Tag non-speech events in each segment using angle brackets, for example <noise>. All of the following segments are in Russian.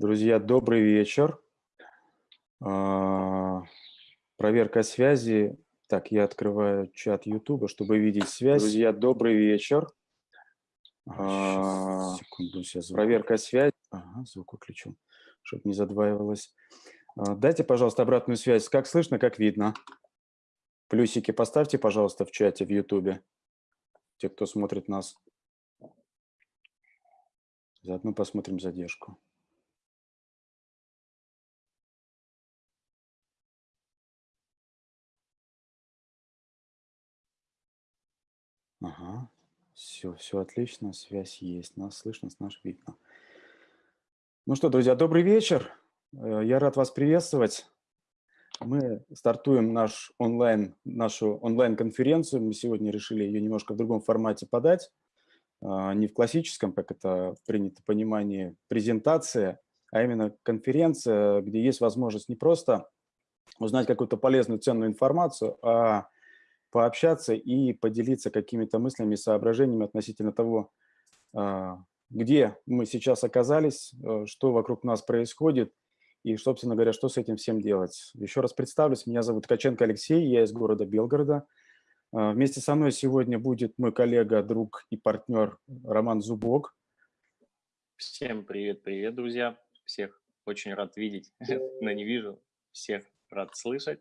Друзья, добрый вечер. А, проверка связи. Так, я открываю чат YouTube, чтобы видеть связь. Друзья, добрый вечер. А, секунду, сейчас проверка связи. Ага, звук выключу, чтобы не задваивалось. А, дайте, пожалуйста, обратную связь. Как слышно, как видно? Плюсики поставьте, пожалуйста, в чате в YouTube. Те, кто смотрит нас. Заодно посмотрим задержку. Все, все отлично, связь есть, нас слышно, нас видно. Ну что, друзья, добрый вечер. Э, я рад вас приветствовать. Мы стартуем наш онлайн, нашу онлайн-конференцию. Мы сегодня решили ее немножко в другом формате подать. А, не в классическом, как это принято понимание, презентация, а именно конференция, где есть возможность не просто узнать какую-то полезную, ценную информацию, а пообщаться и поделиться какими-то мыслями, соображениями относительно того, а, где мы сейчас оказались, э, что вокруг нас происходит и, собственно говоря, что с этим всем делать. Еще раз представлюсь, меня зовут Ткаченко Алексей, я из города Белгорода. А, вместе со мной сегодня будет мой коллега, друг и партнер Роман Зубок. Всем привет-привет, друзья. Всех очень рад видеть, <laughs> но не вижу. Всех рад слышать.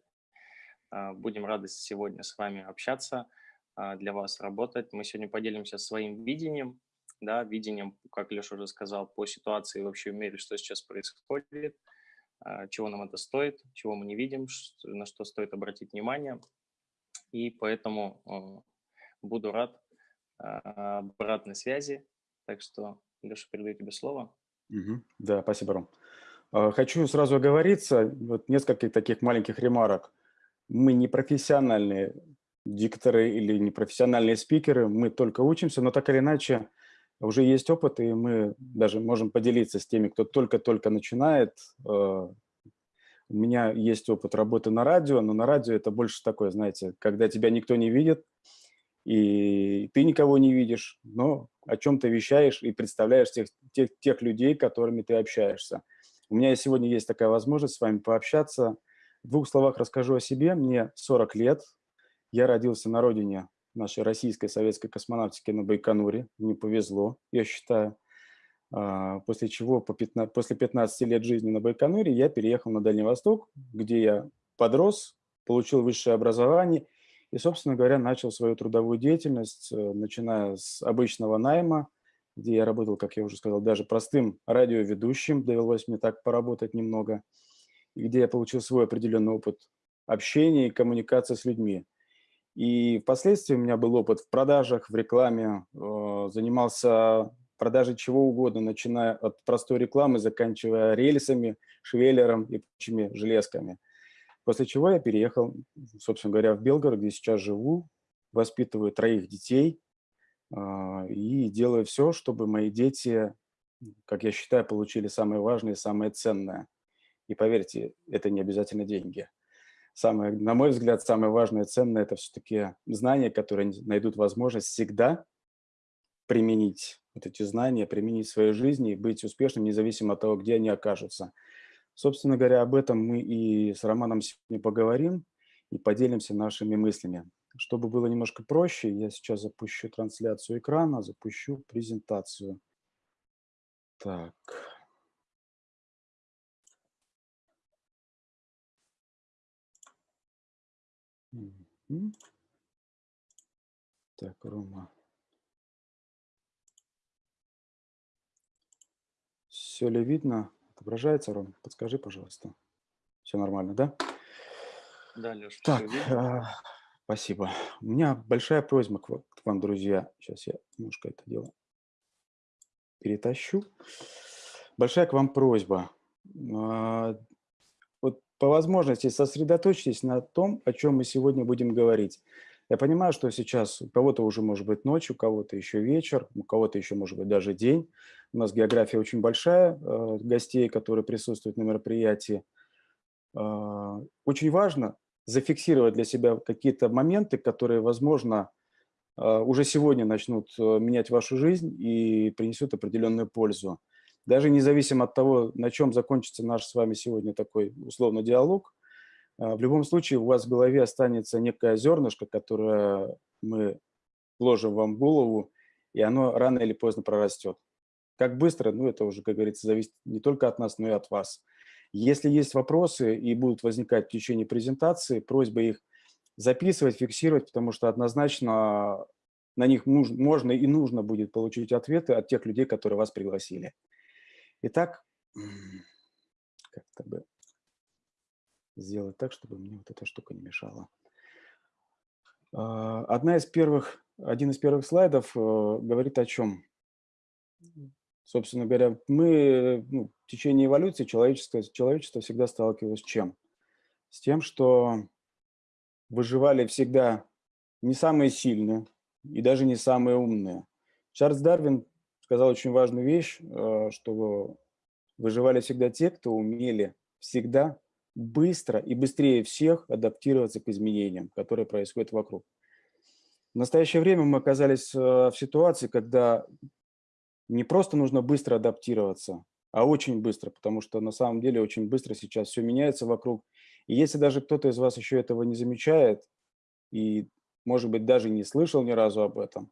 А, будем рады сегодня с вами общаться, а, для вас работать. Мы сегодня поделимся своим видением, да, видением, как Леша уже сказал, по ситуации вообще в мире, что сейчас происходит, а, чего нам это стоит, чего мы не видим, на что стоит обратить внимание. И поэтому буду рад обратной связи. Так что, Леша, передаю тебе слово. Угу. Да, спасибо, Ром. Хочу сразу оговориться, вот несколько таких маленьких ремарок мы не профессиональные дикторы или не профессиональные спикеры, мы только учимся, но так или иначе уже есть опыт, и мы даже можем поделиться с теми, кто только-только начинает. Э, у меня есть опыт работы на радио, но на радио это больше такое, знаете, когда тебя никто не видит, и ты никого не видишь, но о чем ты вещаешь и представляешь тех, тех, тех людей, которыми ты общаешься. У меня сегодня есть такая возможность с вами пообщаться – в двух словах расскажу о себе. Мне 40 лет. Я родился на родине нашей российской советской космонавтики на Байконуре. Мне повезло, я считаю. А, после чего по 15, после 15 лет жизни на Байконуре я переехал на Дальний Восток, где я подрос, получил высшее образование и, собственно говоря, начал свою трудовую деятельность, э, начиная с обычного найма, где я работал, как я уже сказал, даже простым радиоведущим, довелось мне так поработать немного – где я получил свой определенный опыт общения и коммуникации с людьми. И впоследствии у меня был опыт в продажах, в рекламе, э, занимался продажей чего угодно, начиная от простой рекламы, заканчивая рельсами, швеллером и прочими железками. После чего я переехал, собственно говоря, в Белгород, где сейчас живу, воспитываю троих детей э, и делаю все, чтобы мои дети, как я считаю, получили самое важное и самое ценное – и поверьте, это не обязательно деньги. Самое, на мой взгляд, самое важное и ценное – это все-таки знания, которые найдут возможность всегда применить вот эти знания, применить в своей жизни и быть успешным, независимо от того, где они окажутся. Собственно говоря, об этом мы и с Романом сегодня поговорим и поделимся нашими мыслями. Чтобы было немножко проще, я сейчас запущу трансляцию экрана, запущу презентацию. Так. Так, Рома. Все ли видно? Отображается, Ром? Подскажи, пожалуйста. Все нормально, да? Да, Леша, Так, а, спасибо. У меня большая просьба к, к вам, друзья. Сейчас я немножко это дело перетащу. Большая к вам просьба. А, по возможности сосредоточьтесь на том, о чем мы сегодня будем говорить. Я понимаю, что сейчас у кого-то уже может быть ночь, у кого-то еще вечер, у кого-то еще может быть даже день. У нас география очень большая, э, гостей, которые присутствуют на мероприятии. Э, очень важно зафиксировать для себя какие-то моменты, которые, возможно, э, уже сегодня начнут менять вашу жизнь и принесут определенную пользу. Даже независимо от того, на чем закончится наш с вами сегодня такой условно диалог, а, в любом случае у вас в голове останется некое зернышко, которое мы вложим вам в голову, и оно рано или поздно прорастет. Как быстро, ну это уже, как говорится, зависит не только от нас, но и от вас. Если есть вопросы и будут возникать в течение презентации, просьба их записывать, фиксировать, потому что однозначно на них можно и нужно будет получить ответы от тех людей, которые вас пригласили. Итак, как-то бы сделать так, чтобы мне вот эта штука не мешала. А, одна из первых, один из первых слайдов э, говорит о чем? Собственно говоря, мы ну, в течение эволюции человечество, человечество всегда сталкивалось с чем? С тем, что выживали всегда не самые сильные и даже не самые умные. Чарльз Дарвин сказал очень важную вещь, э, что выживали всегда те, кто умели всегда быстро и быстрее всех адаптироваться к изменениям, которые происходят вокруг. В настоящее время мы оказались э, в ситуации, когда не просто нужно быстро адаптироваться, а очень быстро, потому что на самом деле очень быстро сейчас все меняется вокруг. И если даже кто-то из вас еще этого не замечает и, может быть, даже не слышал ни разу об этом,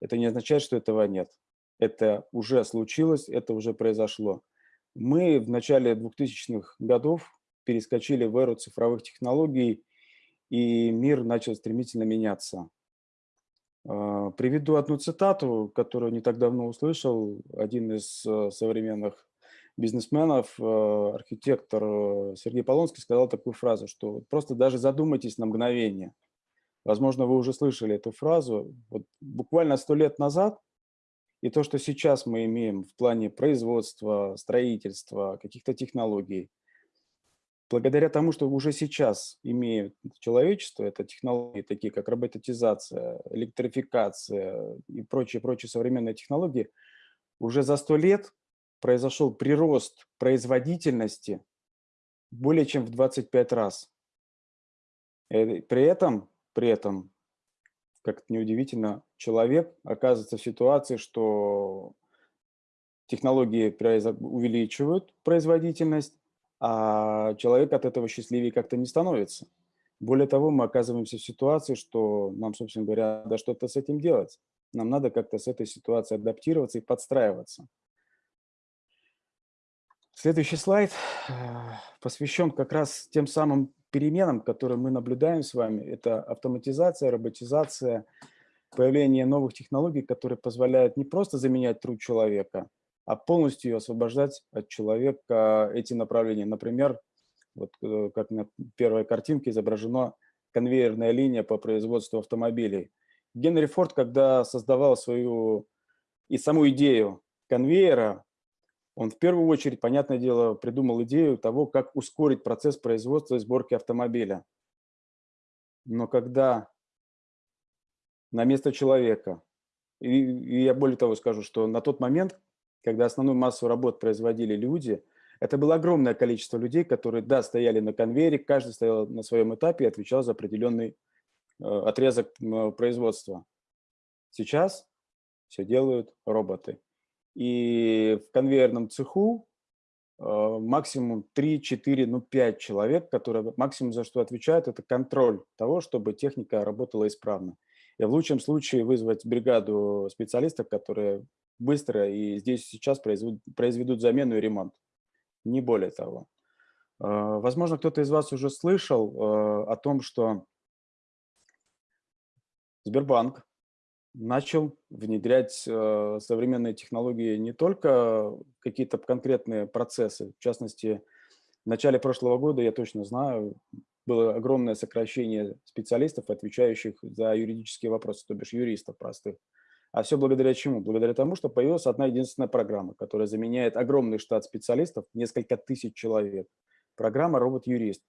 это не означает, что этого нет. Это уже случилось, это уже произошло. Мы в начале 2000-х годов перескочили в эру цифровых технологий, и мир начал стремительно меняться. А, приведу одну цитату, которую не так давно услышал. Один из э, современных бизнесменов, э, архитектор э, Сергей Полонский сказал такую фразу, что просто даже задумайтесь на мгновение. Возможно, вы уже слышали эту фразу. Вот буквально сто лет назад и то, что сейчас мы имеем в плане производства, строительства, каких-то технологий – благодаря тому, что уже сейчас имеет человечество, это технологии такие, как роботизация, электрификация и прочие-прочие современные технологии, уже за сто лет произошел прирост производительности более чем в 25 раз. Э, при этом, при этом, как это неудивительно, человек оказывается в ситуации, что технологии увеличивают производительность, а человек от этого счастливее как-то не становится. Более того, мы оказываемся в ситуации, что нам, собственно говоря, надо что-то с этим делать. Нам надо как-то с этой ситуацией адаптироваться и подстраиваться. Следующий слайд э, посвящен как раз тем самым переменам, которые мы наблюдаем с вами. Это автоматизация, роботизация, появление новых технологий, которые позволяют не просто заменять труд человека, а полностью освобождать от человека эти направления. Например, вот э, как на первой картинке изображена конвейерная линия по производству автомобилей. Генри Форд, когда создавал свою и саму идею конвейера, он в первую очередь, понятное дело, придумал идею того, как ускорить процесс производства и сборки автомобиля. Но когда на место человека, и, и я более того скажу, что на тот момент когда основную массу работ производили люди, это было огромное количество людей, которые, да, стояли на конвейере, каждый стоял на своем этапе и отвечал за определенный э, отрезок производства. Сейчас все делают роботы. И в конвейерном цеху э, максимум 3, 4, ну 5 человек, которые максимум за что отвечают, это контроль того, чтобы техника работала исправно. И в лучшем случае вызвать бригаду специалистов, которые быстро и здесь сейчас произведут, произведут замену и ремонт. Не более того. А, возможно, кто-то из вас уже слышал а, о том, что Сбербанк начал внедрять а, современные технологии не только какие-то конкретные процессы. В частности, в начале прошлого года, я точно знаю, было огромное сокращение специалистов, отвечающих за юридические вопросы, то бишь юристов простых. А все благодаря чему? Благодаря тому, что появилась одна единственная программа, которая заменяет огромный штат специалистов, несколько тысяч человек. Программа «Робот-юрист»,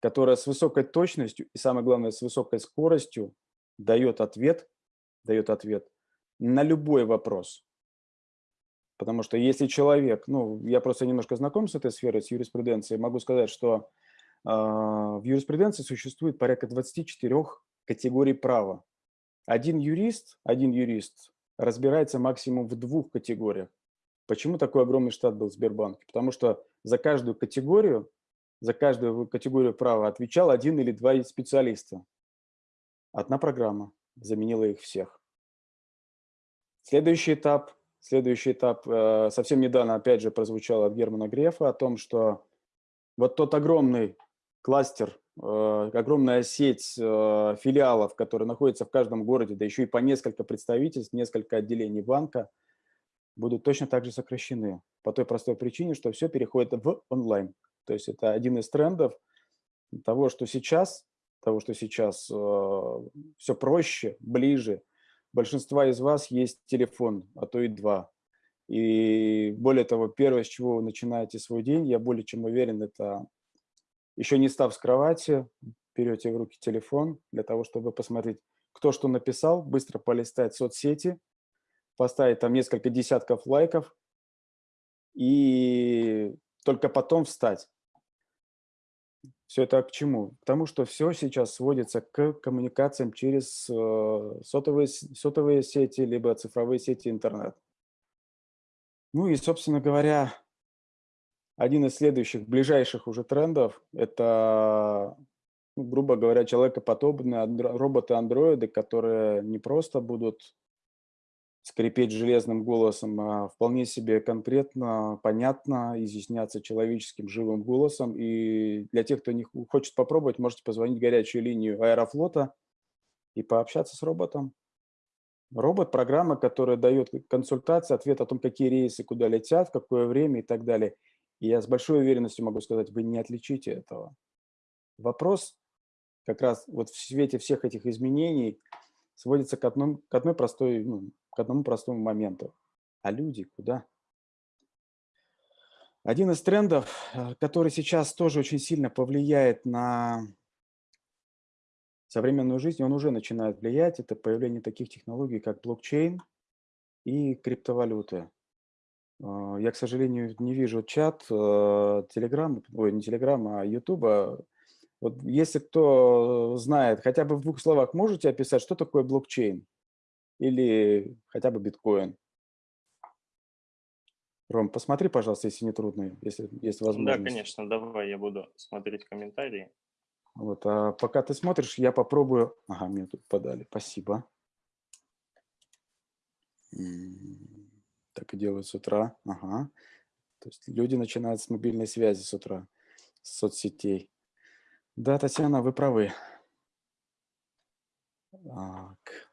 которая с высокой точностью и, самое главное, с высокой скоростью дает ответ, дает ответ на любой вопрос. Потому что если человек, ну, я просто немножко знаком с этой сферой, с юриспруденцией, могу сказать, что э, в юриспруденции существует порядка 24 категорий права. Один юрист, один юрист разбирается максимум в двух категориях. Почему такой огромный штат был в Сбербанке? Потому что за каждую категорию, за каждую категорию права отвечал один или два специалиста. Одна программа заменила их всех. Следующий этап, следующий этап э, совсем недавно опять же прозвучал от Германа Грефа о том, что вот тот огромный кластер, э, огромная сеть э, филиалов, которые находятся в каждом городе, да еще и по несколько представительств, несколько отделений банка, будут точно так же сокращены. По той простой причине, что все переходит в онлайн. То есть это один из трендов того, что сейчас, того, что сейчас э, все проще, ближе. Большинства из вас есть телефон, а то и два. И более того, первое, с чего вы начинаете свой день, я более чем уверен, это еще не став с кровати, берете в руки телефон для того, чтобы посмотреть, кто что написал, быстро полистать соцсети, поставить там несколько десятков лайков и только потом встать. Все это к чему? К тому, что все сейчас сводится к коммуникациям через э, сотовые, сотовые сети, либо цифровые сети интернет. Ну и, собственно говоря, один из следующих, ближайших уже трендов – это, ну, грубо говоря, человекоподобные роботы-андроиды, которые не просто будут скрипеть железным голосом, а вполне себе конкретно, понятно, изъясняться человеческим живым голосом. И для тех, кто не хочет попробовать, можете позвонить в горячую линию Аэрофлота и пообщаться с роботом. Робот – программа, которая дает консультации, ответ о том, какие рейсы куда летят, в какое время и так далее. И я с большой уверенностью могу сказать, вы не отличите этого. Вопрос как раз вот в свете всех этих изменений сводится к, одном, к одной простой ну, к одному простому моменту. А люди куда? Один из трендов, э, который сейчас тоже очень сильно повлияет на современную жизнь, он уже начинает влиять, это появление таких технологий, как блокчейн и криптовалюты. Э, я, к сожалению, не вижу чат Telegram, э, ой, не Telegram, а YouTube. Вот если кто знает, хотя бы в двух словах можете описать, что такое блокчейн? Или хотя бы биткоин. Ром, посмотри, пожалуйста, если не трудно, если есть возможность. Да, конечно, давай я буду смотреть комментарии. Вот, а пока ты смотришь, я попробую... Ага, мне тут подали, спасибо. Так и делают с утра, ага. То есть люди начинают с мобильной связи с утра, с соцсетей. Да, Татьяна, вы правы. Так.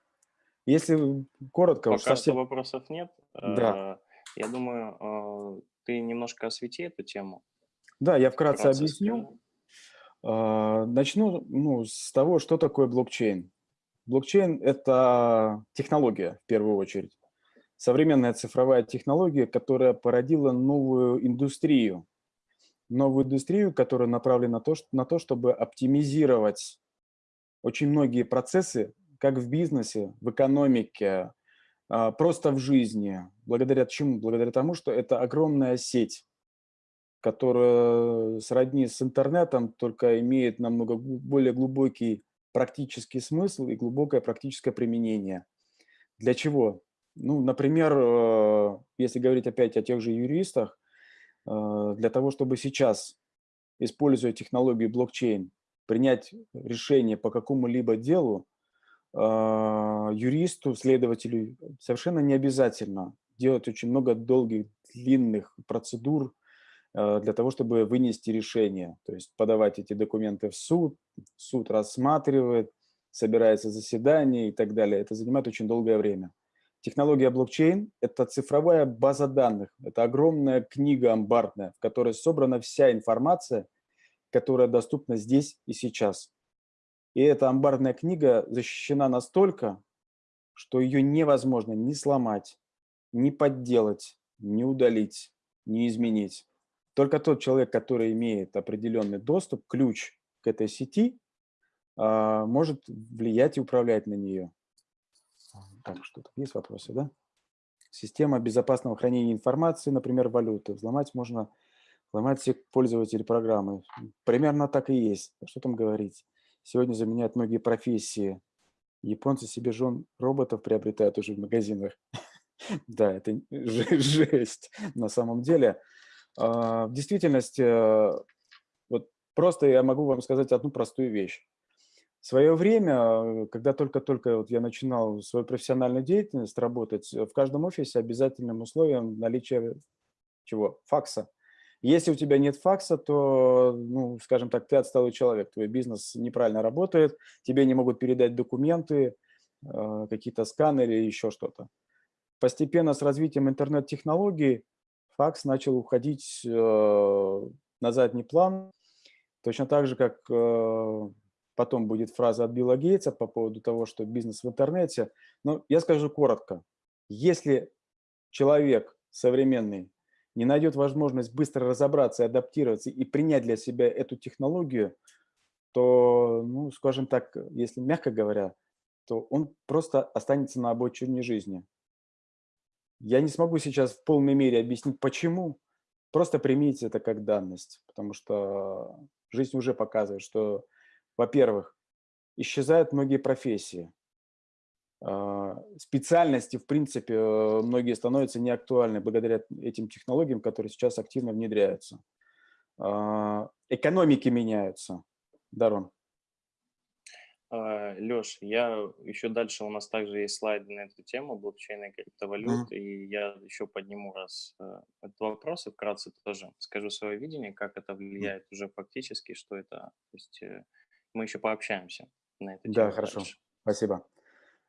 Если коротко... Пока совсем... вопросов нет. Да. Э, я думаю, э, ты немножко освети эту тему. Да, я вкратце Процесс объясню. Э, начну ну, с того, что такое блокчейн. Блокчейн – это технология, в первую очередь. Современная цифровая технология, которая породила новую индустрию. Новую индустрию, которая направлена на то, на то чтобы оптимизировать очень многие процессы как в бизнесе, в экономике, а, просто в жизни. Благодаря чему? Благодаря тому, что это огромная сеть, которая сродни с интернетом, только имеет намного более глубокий практический смысл и глубокое практическое применение. Для чего? Ну, например, э, если говорить опять о тех же юристах, э, для того, чтобы сейчас, используя технологию блокчейн, принять решение по какому-либо делу, юристу, следователю совершенно не обязательно делать очень много долгих, длинных процедур а, для того, чтобы вынести решение. То есть подавать эти документы в суд, суд рассматривает, собирается заседание и так далее. Это занимает очень долгое время. Технология блокчейн – это цифровая база данных, это огромная книга амбарная, в которой собрана вся информация, которая доступна здесь и сейчас. И эта амбарная книга защищена настолько, что ее невозможно ни сломать, ни подделать, ни удалить, ни изменить. Только тот человек, который имеет определенный доступ, ключ к этой сети, а, может влиять и управлять на нее. Так, что тут есть вопросы, да? Система безопасного хранения информации, например, валюты. Взломать можно, взломать всех пользователей программы. Примерно так и есть. Что там говорить? Сегодня заменяют многие профессии. Японцы себе жен роботов приобретают уже в магазинах. <laughs> Да, это <laughs> жесть на самом деле. А, в действительности, э, вот просто я могу вам сказать одну простую вещь. В свое время, когда только-только вот я начинал свою профессиональную деятельность работать, в каждом офисе обязательным условием наличие чего? Факса. Если у тебя нет факса, то, ну, скажем так, ты отсталый человек, твой бизнес неправильно работает, тебе не могут передать документы, э, какие-то сканеры или еще что-то. Постепенно с развитием интернет-технологий факс начал уходить э, на задний план, точно так же, как э, потом будет фраза от Билла Гейтса по поводу того, что бизнес в интернете. Но я скажу коротко. Если человек современный не найдет возможность быстро разобраться, адаптироваться и принять для себя эту технологию, то, ну, скажем так, если мягко говоря, то он просто останется на обочине жизни. Я не смогу сейчас в полной мере объяснить, почему. Просто примите это как данность, потому что жизнь уже показывает, что, во-первых, исчезают многие профессии. А, специальности, в принципе, э, многие становятся неактуальны благодаря этим технологиям, которые сейчас активно внедряются. А, экономики меняются. Дарон. А, Леш, я еще дальше, у нас также есть слайды на эту тему блокчейна и криптовалют, mm. и я еще подниму раз э, этот вопрос и вкратце тоже скажу свое видение, как это влияет mm. уже фактически, что это, то есть э, мы еще пообщаемся на эту тему. Да, хорошо, дальше. спасибо.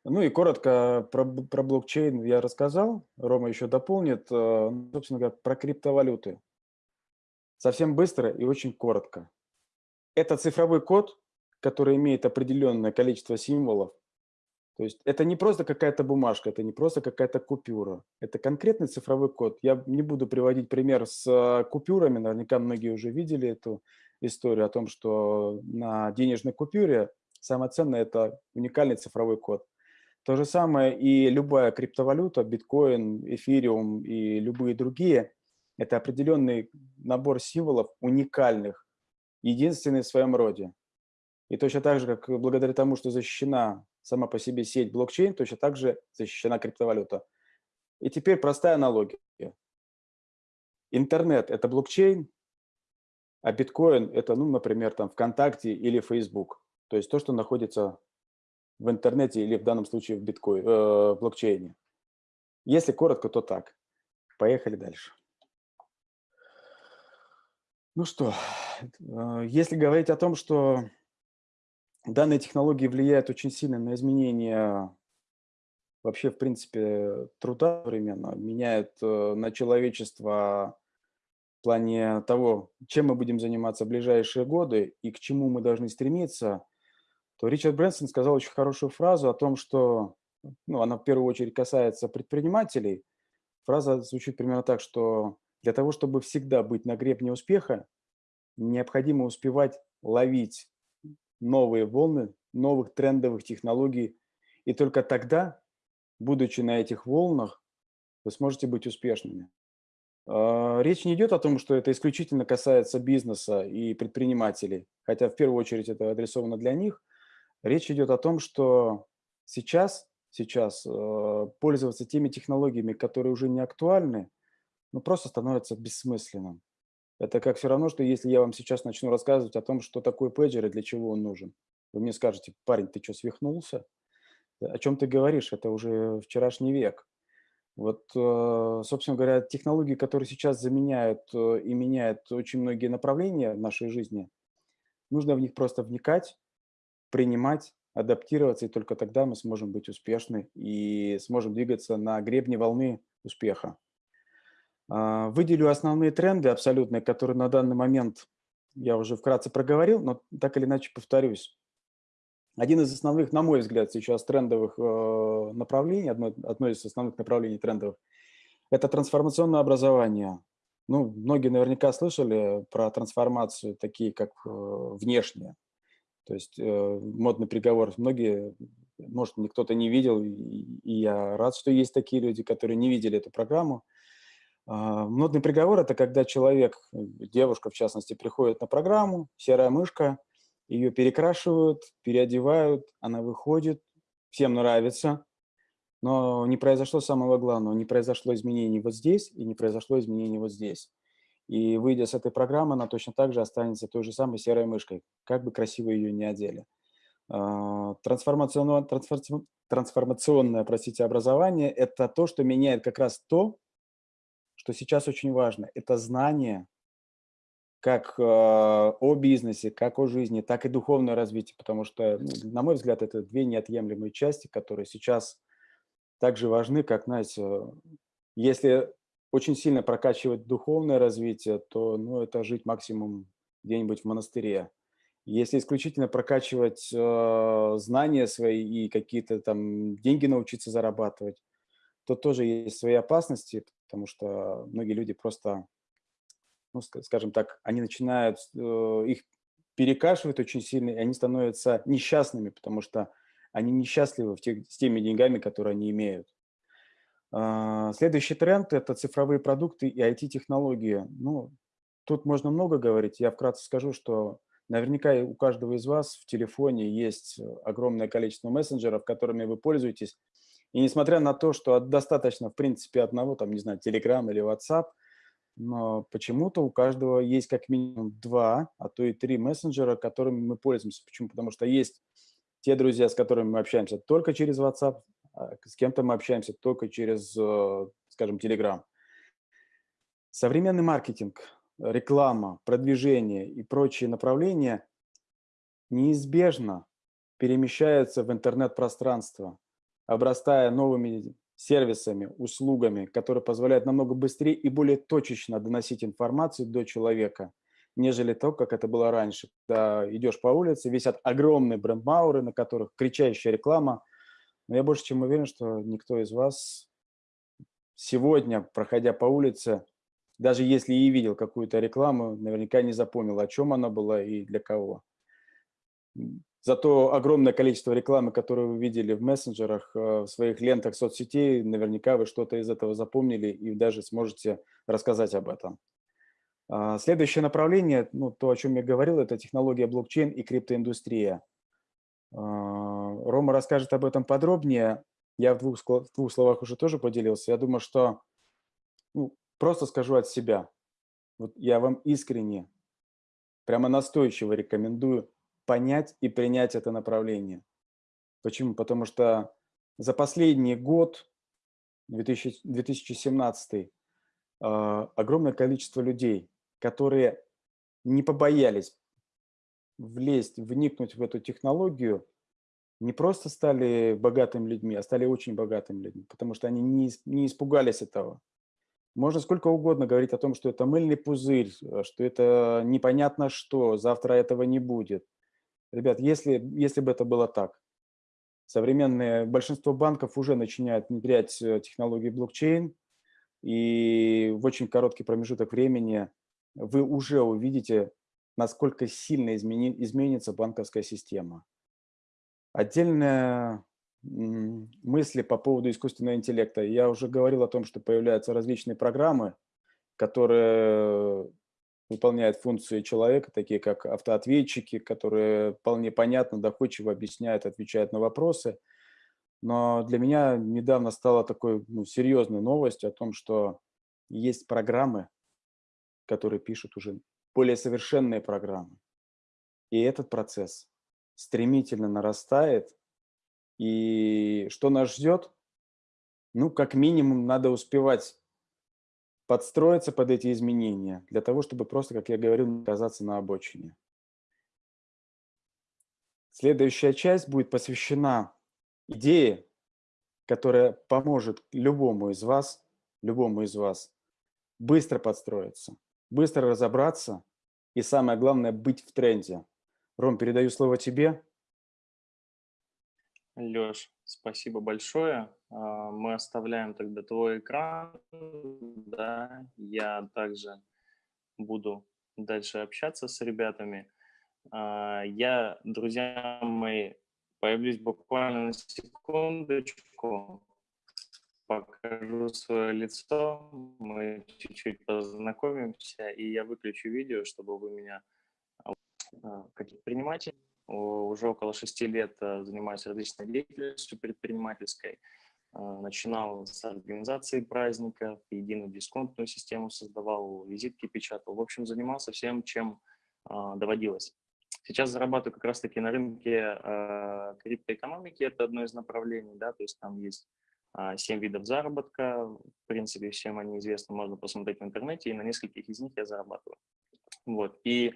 Ну и коротко про, про блокчейн я рассказал, Рома еще дополнит, э, ну, собственно говоря, про криптовалюты. Совсем быстро и очень коротко. Это цифровой код, который имеет определенное количество символов. То есть это не просто какая-то бумажка, это не просто какая-то купюра. Это конкретный цифровой код. Я не буду приводить пример с э, купюрами, наверняка многие уже видели эту историю о том, что на денежной купюре самое ценное – это уникальный цифровой код. То же самое и любая криптовалюта, биткоин, эфириум и любые другие – это определенный набор символов уникальных, единственный в своем роде. И точно так же, как благодаря тому, что защищена сама по себе сеть блокчейн, точно так же защищена криптовалюта. И теперь простая аналогия. Интернет – это блокчейн, а биткоин – это, ну, например, там ВКонтакте или Facebook. То есть то, что находится в интернете или в данном случае в биткоин, э, блокчейне. Если коротко, то так. Поехали дальше. Ну что, э, если говорить о том, что данные технологии влияют очень сильно на изменение вообще, в принципе, труда современно, меняют э, на человечество в плане того, чем мы будем заниматься в ближайшие годы и к чему мы должны стремиться, то Ричард Брэнсон сказал очень хорошую фразу о том, что, ну, она в первую очередь касается предпринимателей. Фраза звучит примерно так, что для того, чтобы всегда быть на гребне успеха, необходимо успевать ловить новые волны, новых трендовых технологий, и только тогда, будучи на этих волнах, вы сможете быть успешными. А, речь не идет о том, что это исключительно касается бизнеса и предпринимателей, хотя в первую очередь это адресовано для них, Речь идет о том, что сейчас, сейчас э, пользоваться теми технологиями, которые уже не актуальны, ну, просто становится бессмысленным. Это как все равно, что если я вам сейчас начну рассказывать о том, что такое пейджер и для чего он нужен. Вы мне скажете, парень, ты что, свихнулся? О чем ты говоришь? Это уже вчерашний век. Вот, э, собственно говоря, технологии, которые сейчас заменяют э, и меняют очень многие направления в нашей жизни, нужно в них просто вникать, принимать, адаптироваться, и только тогда мы сможем быть успешны и сможем двигаться на гребне волны успеха. А, выделю основные тренды абсолютные, которые на данный момент я уже вкратце проговорил, но так или иначе повторюсь. Один из основных, на мой взгляд, сейчас трендовых э, направлений, одно, одно из основных направлений трендовых, это трансформационное образование. Ну, многие наверняка слышали про трансформацию, такие как э, внешние. То есть э, модный приговор многие, может, кто-то не видел, и, я рад, что есть такие люди, которые не видели эту программу. Э, модный приговор – это когда человек, девушка в частности, приходит на программу, серая мышка, ее перекрашивают, переодевают, она выходит, всем нравится, Но не произошло самого главного, не произошло изменений вот здесь и не произошло изменений вот здесь. И выйдя с этой программы, она точно так же останется той же самой серой мышкой, как бы красиво ее не одели. А, трансформационное, трансформационное простите, образование – это то, что меняет как раз то, что сейчас очень важно. Это знание как э, о бизнесе, как о жизни, так и духовное развитие, потому что, ну, на мой взгляд, это две неотъемлемые части, которые сейчас также важны, как, знаете, если очень сильно прокачивать духовное развитие, то ну, это жить максимум где-нибудь в монастыре. Если исключительно прокачивать э, знания свои и какие-то там деньги научиться зарабатывать, то тоже есть свои опасности, потому что многие люди просто, ну, скажем так, они начинают, э, их перекашивают очень сильно, и они становятся несчастными, потому что они несчастливы в тех, с теми деньгами, которые они имеют. А, следующий тренд – это цифровые продукты и IT-технологии. Ну, тут можно много говорить. Я вкратце скажу, что наверняка у каждого из вас в телефоне есть огромное количество мессенджеров, которыми вы пользуетесь. И несмотря на то, что достаточно, в принципе, одного, там, не знаю, Telegram или WhatsApp, но почему-то у каждого есть как минимум два, а то и три мессенджера, которыми мы пользуемся. Почему? Потому что есть те друзья, с которыми мы общаемся только через WhatsApp, а с кем-то мы общаемся только через, э, скажем, Telegram. Современный маркетинг, реклама, продвижение и прочие направления неизбежно перемещаются в интернет-пространство, обрастая новыми сервисами, услугами, которые позволяют намного быстрее и более точечно доносить информацию до человека, нежели то, как это было раньше. Когда идешь по улице, висят огромные брендмауры, на которых кричащая реклама, но я больше чем уверен, что никто из вас сегодня, проходя по улице, даже если и видел какую-то рекламу, наверняка не запомнил, о чем она была и для кого. Зато огромное количество рекламы, которую вы видели в мессенджерах, э, в своих лентах соцсетей, наверняка вы что-то из этого запомнили и даже сможете рассказать об этом. А, следующее направление, ну, то, о чем я говорил, это технология блокчейн и криптоиндустрия. А, Рома расскажет об этом подробнее. Я в двух, в двух словах уже тоже поделился. Я думаю, что ну, просто скажу от себя. Вот я вам искренне, прямо настойчиво рекомендую понять и принять это направление. Почему? Потому что за последний год, 2000, 2017, а, огромное количество людей, которые не побоялись влезть, вникнуть в эту технологию, не просто стали богатыми людьми, а стали очень богатыми людьми, потому что они не, не испугались этого. Можно сколько угодно говорить о том, что это мыльный пузырь, э, что это непонятно что, завтра этого не будет. Ребят, если, если бы это было так, современное большинство банков уже начинают внедрять э, технологии блокчейн, и в очень короткий промежуток времени вы уже увидите насколько сильно измени, изменится банковская система. Отдельная мысли по поводу искусственного интеллекта. Я уже говорил о том, что появляются различные программы, которые выполняют функции человека, такие как автоответчики, которые вполне понятно, доходчиво объясняют, отвечают на вопросы. Но для меня недавно стала такой ну, серьезной новостью о том, что есть программы, которые пишут уже более совершенные программы. И этот процесс стремительно нарастает. И что нас ждет? Ну, как минимум, надо успевать подстроиться под эти изменения, для того, чтобы просто, как я говорил, оказаться на обочине. Следующая часть будет посвящена идее, которая поможет любому из вас, любому из вас быстро подстроиться быстро разобраться и, самое главное, быть в тренде. Ром, передаю слово тебе. Леш, спасибо большое. А, мы оставляем тогда твой экран. Да, я также буду дальше общаться с ребятами. А, я, друзья мои, появлюсь буквально на секундочку покажу свое лицо, мы чуть-чуть познакомимся, и я выключу видео, чтобы вы меня, а, как предприниматель, уже около шести лет э, занимаюсь различной деятельностью предпринимательской, начинал с организации праздников, единую дисконтную систему создавал, визитки печатал. В общем, занимался всем, чем доводилось. Сейчас зарабатываю как раз-таки на рынке криптоэкономики, это одно из направлений, да, то есть там есть а, семь видов заработка, в принципе, всем они известны, можно посмотреть в интернете, и на нескольких из них я зарабатываю. Вот. И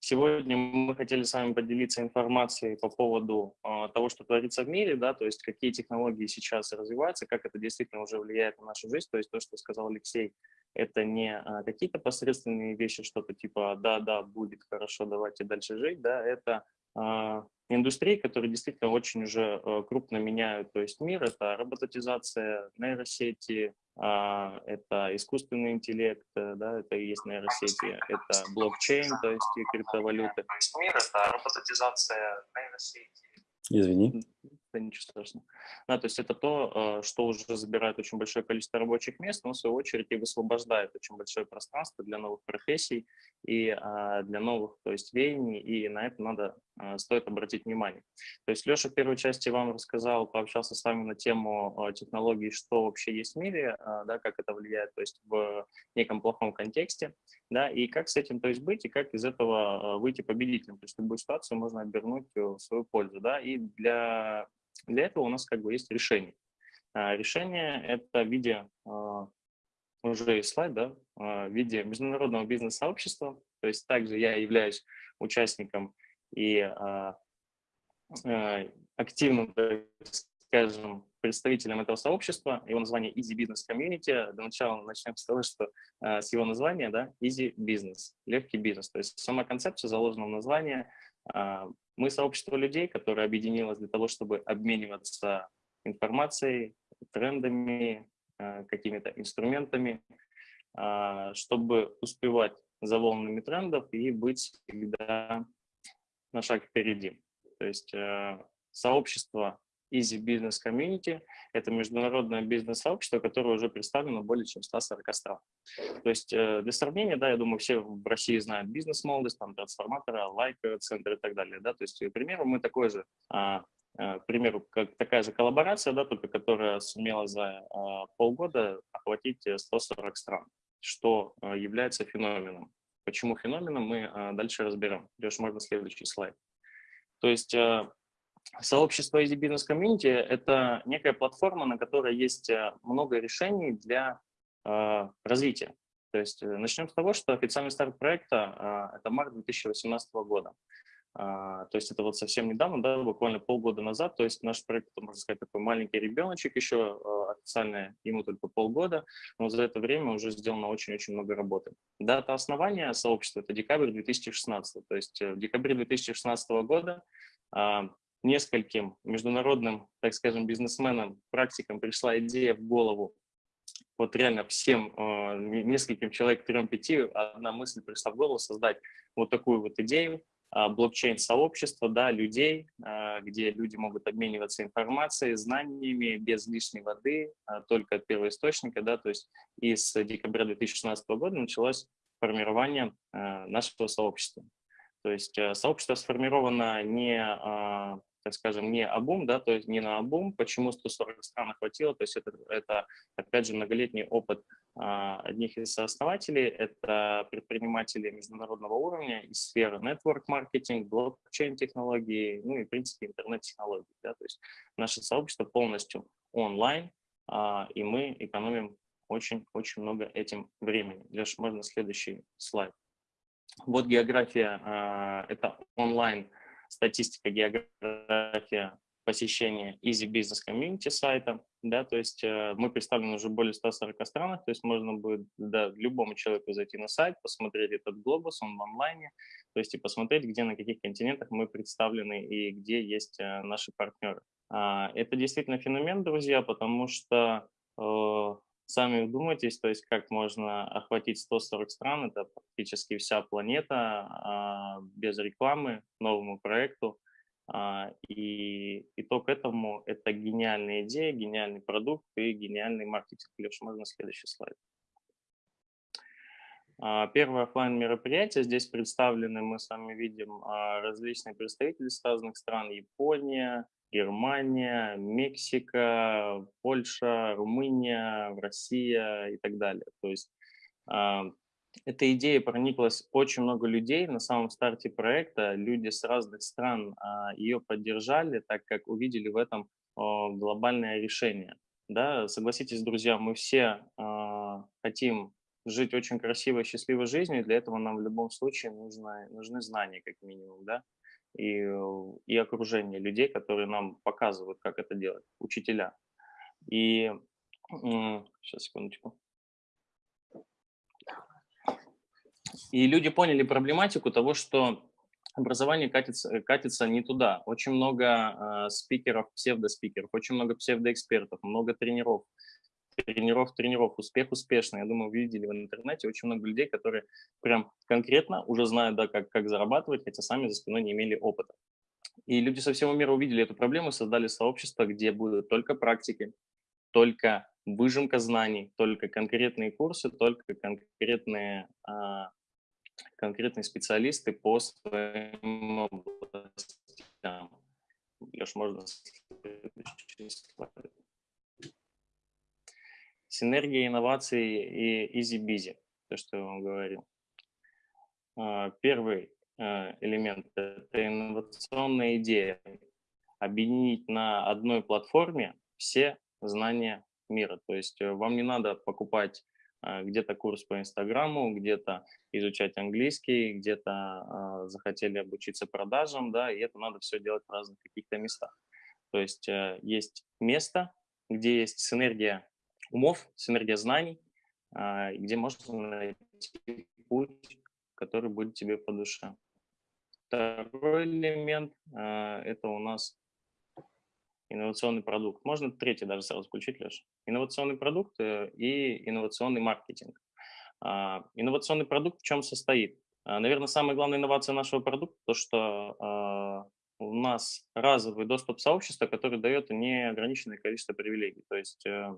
сегодня мы хотели с вами поделиться информацией по поводу э, того, что творится в мире, да, то есть какие технологии сейчас развиваются, как это действительно уже влияет на нашу жизнь, то есть то, что сказал Алексей, это не а, какие-то посредственные вещи, что-то типа «да-да, будет хорошо, давайте дальше жить», да, это а, индустрии, которые действительно очень уже э, крупно меняют то есть мир. Это роботизация, нейросети, а, это искусственный интеллект, э, да, это и есть нейросети, это блокчейн, то есть и криптовалюты. Мир – это роботизация, нейросети. Извини это ничего страшного. Да, то есть это то, э, что уже забирает очень большое количество рабочих мест, но в свою очередь и высвобождает очень большое пространство для новых профессий и а, для новых то есть, веяний, и на это надо, стоит обратить внимание. То есть Леша в первой части вам рассказал, пообщался с вами на тему а, технологий, что вообще есть в мире, да, как это влияет то есть, в неком плохом контексте, да, и как с этим то есть, быть, и как из этого выйти победителем. То есть любую ситуацию можно обернуть в свою пользу. Да, и для для этого у нас как бы есть решение. А, решение – это в виде, уже есть слайд, да, в виде международного бизнес-сообщества. То есть также я являюсь участником и активным, скажем, представителем этого сообщества. Его название Easy Business Community. Для начала начнем с того, что с его названия, да, Easy Business, легкий бизнес. То есть сама концепция заложена в названии а, мы сообщество людей, которое объединилось для того, чтобы обмениваться информацией, трендами, а, какими-то инструментами, а, чтобы успевать за волнами трендов и быть всегда на шаг впереди. То есть сообщество Easy Business Community – это международное бизнес-сообщество, которое уже представлено более чем 140 стран. То есть э, для сравнения, да, я думаю, все в России знают бизнес-молодость, там, трансформаторы, лайк, центр и так далее. Да? То есть, к примеру, мы такой же а, а, к примеру, как такая же коллаборация, да, только которая сумела за а, полгода охватить 140 стран, что является феноменом. Почему феноменом, мы а, дальше разберем. Леш, можно следующий слайд. То есть а, Сообщество Easy Business Community – это некая платформа, на которой есть э, много решений для э, развития. То есть э, начнем с того, что официальный старт проекта э, – это март 2018 года. Uh, то есть это вот совсем недавно, да, буквально полгода назад, то есть наш проект, можно сказать, такой маленький ребеночек еще, uh, официально ему только полгода, но за это время уже сделано очень-очень много работы. Дата основания сообщества – это декабрь 2016, то есть в декабре 2016 года uh, нескольким международным, так скажем, бизнесменам, практикам пришла идея в голову, вот реально всем, э, нескольким человек, трем-пяти, одна мысль пришла в голову создать вот такую вот идею, а, блокчейн-сообщество, да, людей, а, где люди могут обмениваться информацией, знаниями без лишней воды, а, только от первоисточника, да, то есть и с декабря 2016 года началось формирование нашего сообщества. То есть э, сообщество сформировано не скажем, не обум, да, то есть не на обум, почему 140 стран хватило, то есть это, это опять же, многолетний опыт а, одних из основателей, это предприниматели международного уровня из сферы network-маркетинг, блокчейн-технологии, ну и, в принципе, интернет-технологий, да, то есть наше сообщество полностью онлайн, а, и мы экономим очень-очень много этим времени. Леш, можно следующий слайд. Вот география, а, это онлайн статистика, география посещения Easy Business Community сайта, да, то есть э, мы представлены уже более 140 странах, то есть можно будет да, любому человеку зайти на сайт, посмотреть этот глобус, он в онлайне, то есть и посмотреть, где на каких континентах мы представлены и где есть э, наши партнеры. А, это действительно феномен, друзья, потому что э, Сами вдумайтесь, то есть как можно охватить 140 стран, это практически вся планета а, без рекламы новому проекту. А, и итог этому – это гениальная идея, гениальный продукт и гениальный маркетинг. Леша, можно следующий слайд? А, первое офлайн мероприятие. Здесь представлены, мы с вами видим, различные представители с разных стран. Япония, Германия, Мексика, Польша, Румыния, Россия и так далее. То есть а, эта идея прониклась очень много людей на самом старте проекта. Люди с разных стран ее поддержали, так как увидели в этом глобальное решение. Да, согласитесь, друзья, мы все хотим жить очень красивой, счастливой жизнью, для этого нам в любом случае нужно, нужны знания, как минимум, да, и, и окружение людей, которые нам показывают, как это делать, учителя. И сейчас, секундочку. И люди поняли проблематику того, что образование катится, катится не туда. Очень много э, спикеров, псевдоспикеров, очень много псевдоэкспертов, много тренеров, тренеров, тренеров, успех успешный. Я думаю, вы видели в интернете очень много людей, которые прям конкретно уже знают, да, как, как зарабатывать, хотя сами за спиной не имели опыта. И люди со всего мира увидели эту проблему, создали сообщество, где будут только практики, только выжимка знаний, только конкретные курсы, только конкретные, а, конкретные специалисты по своим областям. Леш, можно Синергия инноваций и easy-busy, то, что я вам говорил. А, первый а, элемент – это инновационная идея. Объединить на одной платформе все знания мира. То есть э, вам не надо покупать а, где-то курс по Инстаграму, где-то изучать английский, где-то захотели обучиться продажам, да, и это надо все делать в разных каких-то местах. То есть э, есть место, где есть синергия умов, синергия знаний, а, где можно найти путь, который будет тебе по душе. Второй элемент а, – это у нас инновационный продукт. Можно третий даже сразу включить, Леша. Инновационный продукт э, и инновационный маркетинг. А, инновационный продукт в чем состоит? Наверное, самая главная инновация нашего продукта – то, что у нас разовый доступ сообщества, который дает неограниченное количество привилегий. То есть э,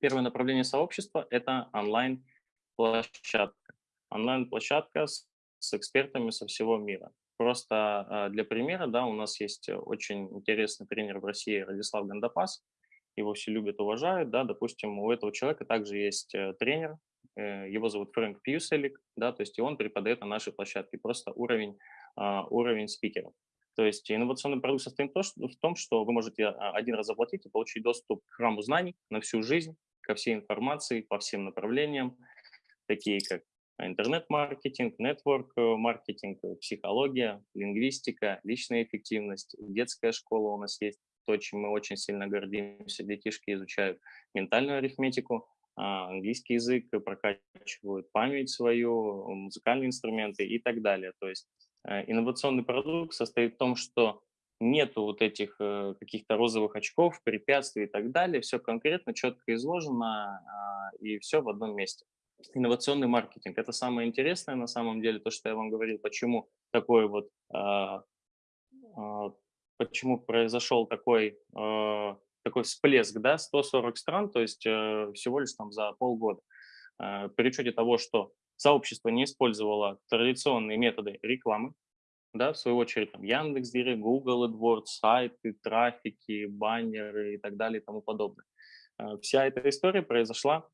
Первое направление сообщества – это онлайн-площадка. Онлайн-площадка с, с экспертами со всего мира. Просто а, для примера, да, у нас есть очень интересный тренер в России Радислав Гандапас. Его все любят, уважают, да, допустим, у этого человека также есть э, тренер, э, его зовут Фрэнк Пьюселик, да, то есть и он преподает на нашей площадке, просто уровень, а, уровень спикеров. То есть инновационный продукт состоит в том, что вы можете а, один раз заплатить и получить доступ к храму знаний на всю жизнь, ко всей информации по всем направлениям, такие как интернет-маркетинг, нетворк-маркетинг, психология, лингвистика, личная эффективность, детская школа у нас есть, то, чем мы очень сильно гордимся. Детишки изучают ментальную арифметику, а, английский язык, прокачивают память свою, музыкальные инструменты и так далее. То есть э, инновационный продукт состоит в том, что нету вот этих э, каких-то розовых очков, препятствий и так далее. Все конкретно, четко изложено а, и все в одном месте. Инновационный маркетинг – это самое интересное на самом деле, то, что я вам говорил, почему такой вот, а, а, почему произошел такой, такой всплеск, да, 140 стран, то есть э, всего лишь там за полгода. При учете того, что сообщество не использовало традиционные методы рекламы, да, в свою очередь, там, Яндекс.Директ, Google AdWords, сайты, трафики, баннеры и так далее и тому подобное. Э, вся эта история произошла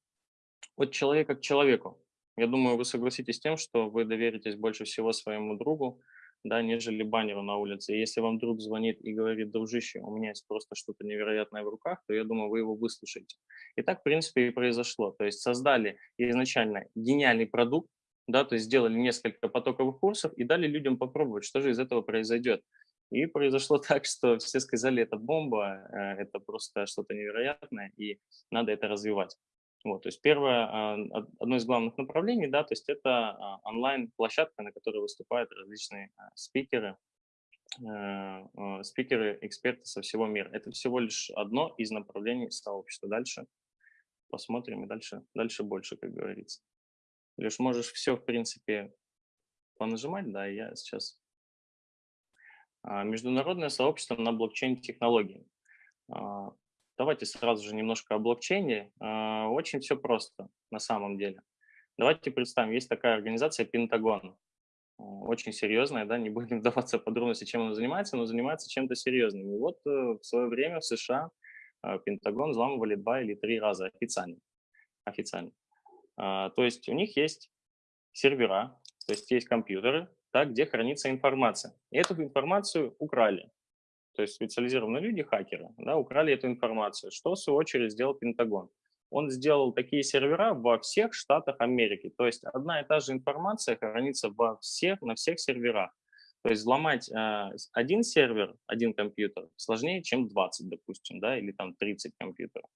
от человека к человеку. Я думаю, вы согласитесь с тем, что вы доверитесь больше всего своему другу, да, нежели баннеру на улице. Если вам друг звонит и говорит, дружище, у меня есть просто что-то невероятное в руках, то я думаю, вы его выслушаете. И так, в принципе, и произошло. То есть создали изначально гениальный продукт, да, то есть сделали несколько потоковых курсов и дали людям попробовать, что же из этого произойдет. И произошло <laughs> так, что все сказали, это бомба, э, это просто что-то невероятное, и надо это развивать. Вот, то есть первое, а, одно из главных направлений, да, то есть это а, онлайн-площадка, на которой выступают различные а, спикеры, э, спикеры, эксперты со всего мира. Это всего лишь одно из направлений сообщества. Дальше посмотрим и дальше, дальше больше, как говорится. Лишь можешь все, в принципе, понажимать, да, я сейчас. Международное сообщество на блокчейн-технологии. Давайте сразу же немножко о блокчейне. А, очень все просто на самом деле. Давайте представим, есть такая организация Пентагон, очень серьезная, да, не будем <laughs> вдаваться в подробности, чем она занимается, но занимается чем-то серьезным. И вот в свое время в США Пентагон взламывали два или три раза официально. официально. То есть у них есть сервера, то есть есть компьютеры, да, где хранится информация. И эту информацию украли. То есть специализированные люди, хакеры, да, украли эту информацию. Что, в свою очередь, сделал Пентагон? Он сделал такие сервера во всех штатах Америки. То есть одна и та же информация хранится во всех, на всех серверах. То есть взломать э, один сервер, один компьютер сложнее, чем 20, допустим, да, или там 30 компьютеров.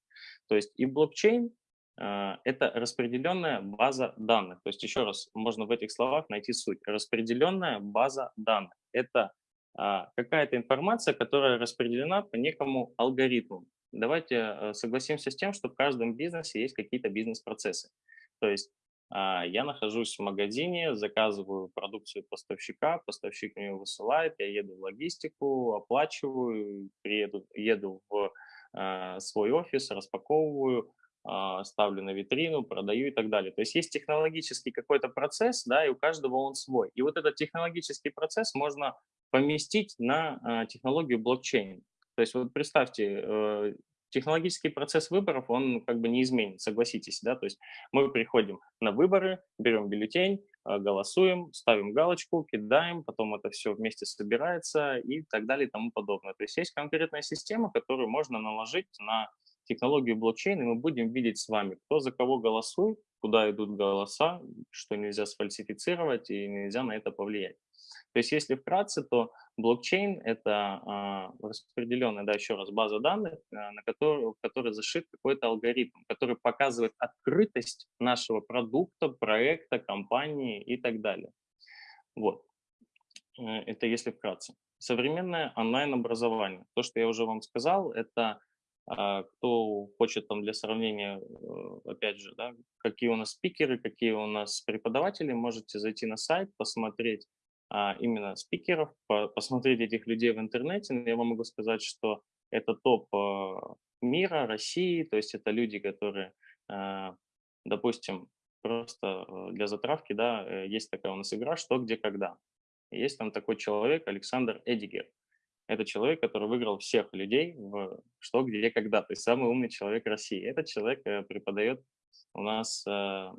То есть и блокчейн а, это распределенная база данных. То есть еще раз, можно в этих словах найти суть. Распределенная база данных – это какая-то информация, которая распределена по некому алгоритму. Давайте э, согласимся с тем, что в каждом бизнесе есть какие-то бизнес-процессы. То есть а, я нахожусь в магазине, заказываю продукцию поставщика, поставщик мне высылает, я еду в логистику, оплачиваю, приеду, еду в свой офис, распаковываю, а, ставлю на витрину, продаю и так далее. То есть есть технологический какой-то процесс, да, и у каждого он свой. И вот этот технологический процесс можно поместить на а, технологию блокчейн. То есть вот представьте, э, технологический процесс выборов, он как бы не изменен, согласитесь, да, то есть мы приходим на выборы, берем бюллетень, а, голосуем, ставим галочку, кидаем, потом это все вместе собирается и так далее и тому подобное. То есть есть конкретная система, которую можно наложить на технологию блокчейна, мы будем видеть с вами, кто за кого голосует, куда идут голоса, что нельзя сфальсифицировать и нельзя на это повлиять. То есть если вкратце, то блокчейн – это а, распределенная, да, еще раз, база данных, а, на которую, в которой зашит какой-то алгоритм, который показывает открытость нашего продукта, проекта, компании и так далее. Вот. Э, это если вкратце. Современное онлайн-образование. То, что я уже вам сказал, это кто хочет там для сравнения, э, опять же, да, какие у нас спикеры, какие у нас преподаватели, можете зайти на сайт, посмотреть а, именно спикеров, посмотреть этих людей в интернете. Я вам могу сказать, что это топ а, мира, России, то есть это люди, которые, допустим, просто э, для затравки, да, э, есть такая у нас игра «Что, где, когда». Есть там такой человек, Александр Эдигер. Это человек, который выиграл всех людей в что, где, когда. То есть самый умный человек России. Этот человек э, преподает у нас э,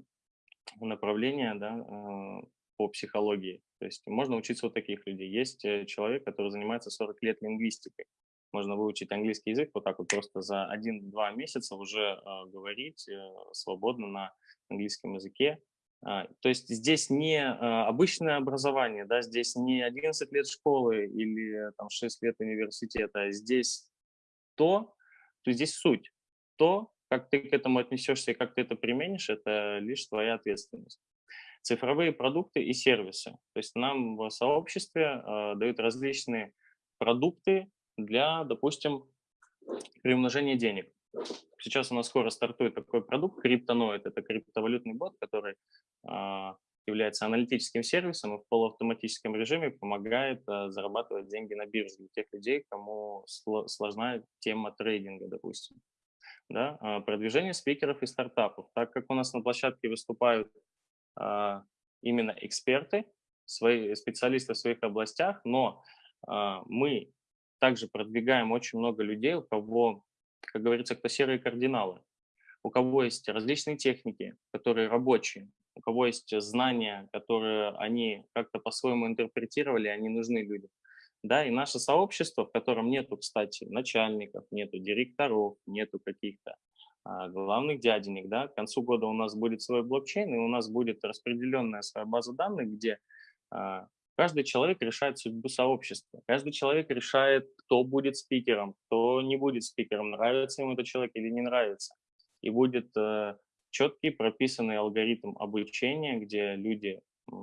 направление да, э, по психологии. То есть можно учиться у таких людей. Есть человек, который занимается 40 лет лингвистикой. Можно выучить английский язык вот так вот просто за 1-2 месяца уже говорить свободно на английском языке. А, то есть здесь не а, обычное образование, да, здесь не 11 лет школы или там, 6 лет университета, здесь то, то здесь суть. То, как ты к этому отнесешься и как ты это применишь, это лишь твоя ответственность. Цифровые продукты и сервисы. То есть нам в сообществе э, дают различные продукты для, допустим, приумножения денег. Сейчас у нас скоро стартует такой продукт, криптоноид. Это криптовалютный бот, который а, является аналитическим сервисом и в полуавтоматическом режиме помогает а, зарабатывать деньги на бирже для тех людей, кому сложна тема трейдинга, допустим. Да? А, продвижение спикеров и стартапов. Так как у нас на площадке выступают именно эксперты, свои специалисты в своих областях, но мы также продвигаем очень много людей, у кого как говорится, кто серые кардиналы, у кого есть различные техники, которые рабочие, у кого есть знания, которые они как-то по-своему интерпретировали, они нужны людям. Да, и наше сообщество, в котором нету, кстати, начальников, нету директоров, нету каких-то а, главных дяденек, да, к концу года у нас будет свой блокчейн, и у нас будет распределенная своя база данных, где а, Каждый человек решает судьбу сообщества. Каждый человек решает, кто будет спикером, кто не будет спикером, нравится ему этот человек или не нравится. И будет э, четкий прописанный алгоритм обучения, где люди э,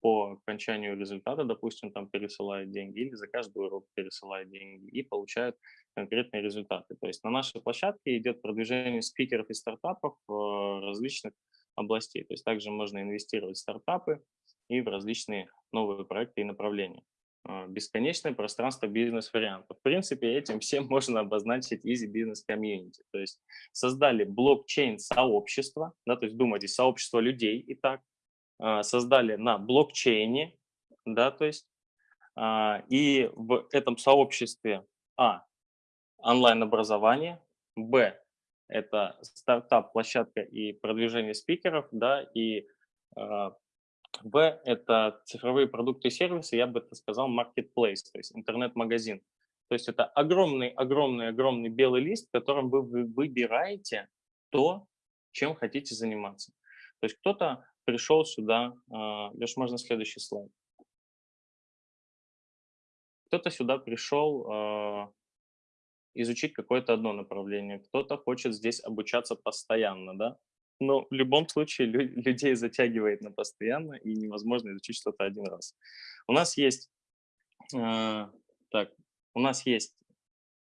по окончанию результата, допустим, там пересылают деньги или за каждый урок пересылают деньги и получают конкретные результаты. То есть на нашей площадке идет продвижение спикеров и стартапов в различных областей. То есть также можно инвестировать в стартапы, и в различные новые проекты и направления. а, бесконечное пространство бизнес-вариантов. В принципе, этим всем <laughs> можно обозначить Easy Business Community. То есть создали блокчейн-сообщество, да, то есть думайте, сообщество людей и так, а, создали на блокчейне, да, то есть, а, и в этом сообществе, а, онлайн-образование, б, это стартап, площадка и продвижение спикеров, да, и в – это цифровые продукты и сервисы, я бы это сказал, marketplace, то есть интернет-магазин. То есть это огромный-огромный-огромный белый лист, в котором вы выбираете то, чем хотите заниматься. То есть кто-то пришел сюда, а, Леш, можно следующий слайд. Кто-то сюда пришел а, изучить какое-то одно направление, кто-то хочет здесь обучаться постоянно, да, но в любом случае лю людей затягивает на постоянно, и невозможно изучить что-то один раз. У нас есть, э, так, у нас есть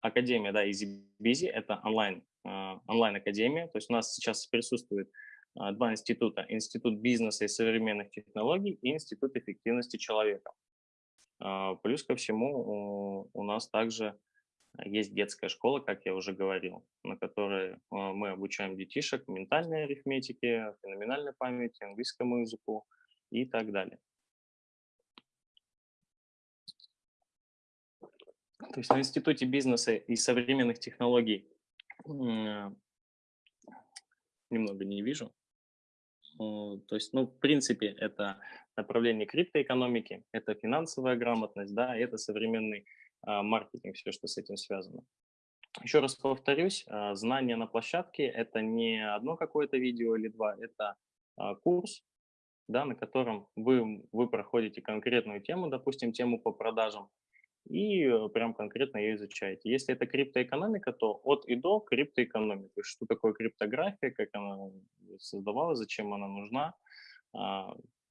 академия, да, EasyBusy, это онлайн, э, онлайн-академия, то есть у нас сейчас присутствует э, два института, Институт бизнеса и современных технологий и Институт эффективности человека. Э, плюс ко всему у, у нас также есть детская школа, как я уже говорил, на которой а, мы обучаем детишек ментальной арифметике, феноменальной памяти, английскому языку и так далее. То есть на Институте бизнеса и современных технологий немного не вижу. То есть, ну, в принципе, это направление криптоэкономики, это финансовая грамотность, да, это современный маркетинг, все, что с этим связано. Еще раз повторюсь, а, знания на площадке – это не одно какое-то видео или два, это а, курс, да, на котором вы, вы проходите конкретную тему, допустим, тему по продажам, и э, прям конкретно ее изучаете. Если это криптоэкономика, то от и до криптоэкономика. Что такое криптография, как она создавалась, зачем она нужна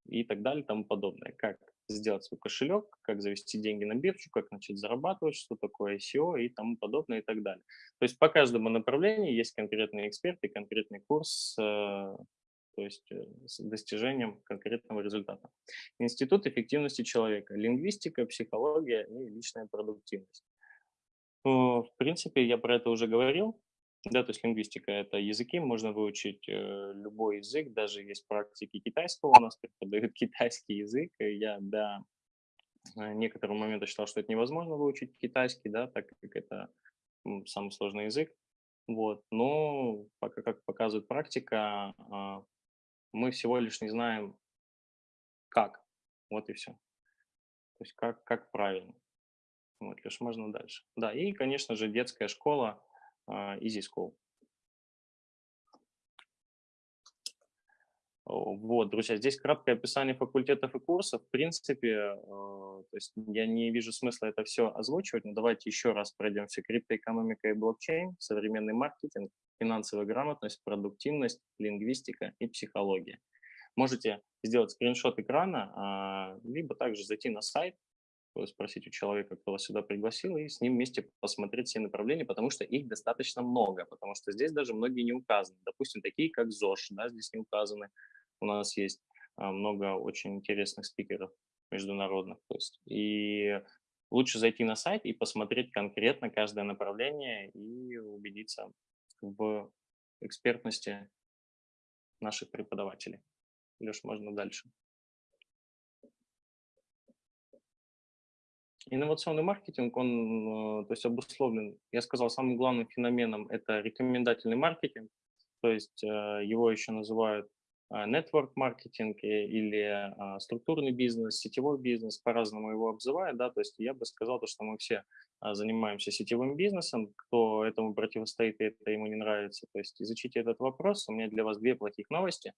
и так далее тому подобное. Как сделать свой кошелек, как завести деньги на биржу, как начать зарабатывать, что такое ICO и тому подобное и так далее. То есть по каждому направлению есть конкретный эксперт и конкретный курс, э, то есть э, с достижением конкретного результата. Институт эффективности человека, лингвистика, психология и личная продуктивность. В принципе, я про это уже говорил. Да, то есть лингвистика – это языки, можно выучить э, любой язык, даже есть практики китайского, у нас преподают <laughs> китайский язык, я до э, некоторого момента считал, что это невозможно выучить китайский, да, так как это самый сложный язык, вот, но пока, как показывает практика, э, мы всего лишь не знаем, как, вот и все, то есть как, как правильно, вот, лишь можно дальше. Да, и, конечно же, детская школа – Easy School. Вот, друзья, здесь краткое описание факультетов и курсов. В принципе, э, то есть я не вижу смысла это все озвучивать, но давайте еще раз пройдемся. Криптоэкономика и блокчейн, современный маркетинг, финансовая грамотность, продуктивность, лингвистика и психология. Можете сделать скриншот экрана, а, либо также зайти на сайт, спросить у человека, кто вас сюда пригласил, и с ним вместе посмотреть все направления, потому что их достаточно много, потому что здесь даже многие не указаны. Допустим, такие как ЗОЖ, да, здесь не указаны. У нас есть а, много очень интересных спикеров международных. То есть, и лучше зайти на сайт и посмотреть конкретно каждое направление и убедиться в экспертности наших преподавателей. Леш, можно дальше. Инновационный маркетинг, он э, то есть обусловлен, я сказал, самым главным феноменом это рекомендательный маркетинг, то есть э, его еще называют э, network маркетинг или структурный бизнес, сетевой бизнес, по-разному его обзывают, да, то есть я бы сказал, то, что мы все занимаемся сетевым бизнесом, кто этому противостоит и это ему не нравится, то есть изучите этот вопрос, у меня для вас две плохих новости.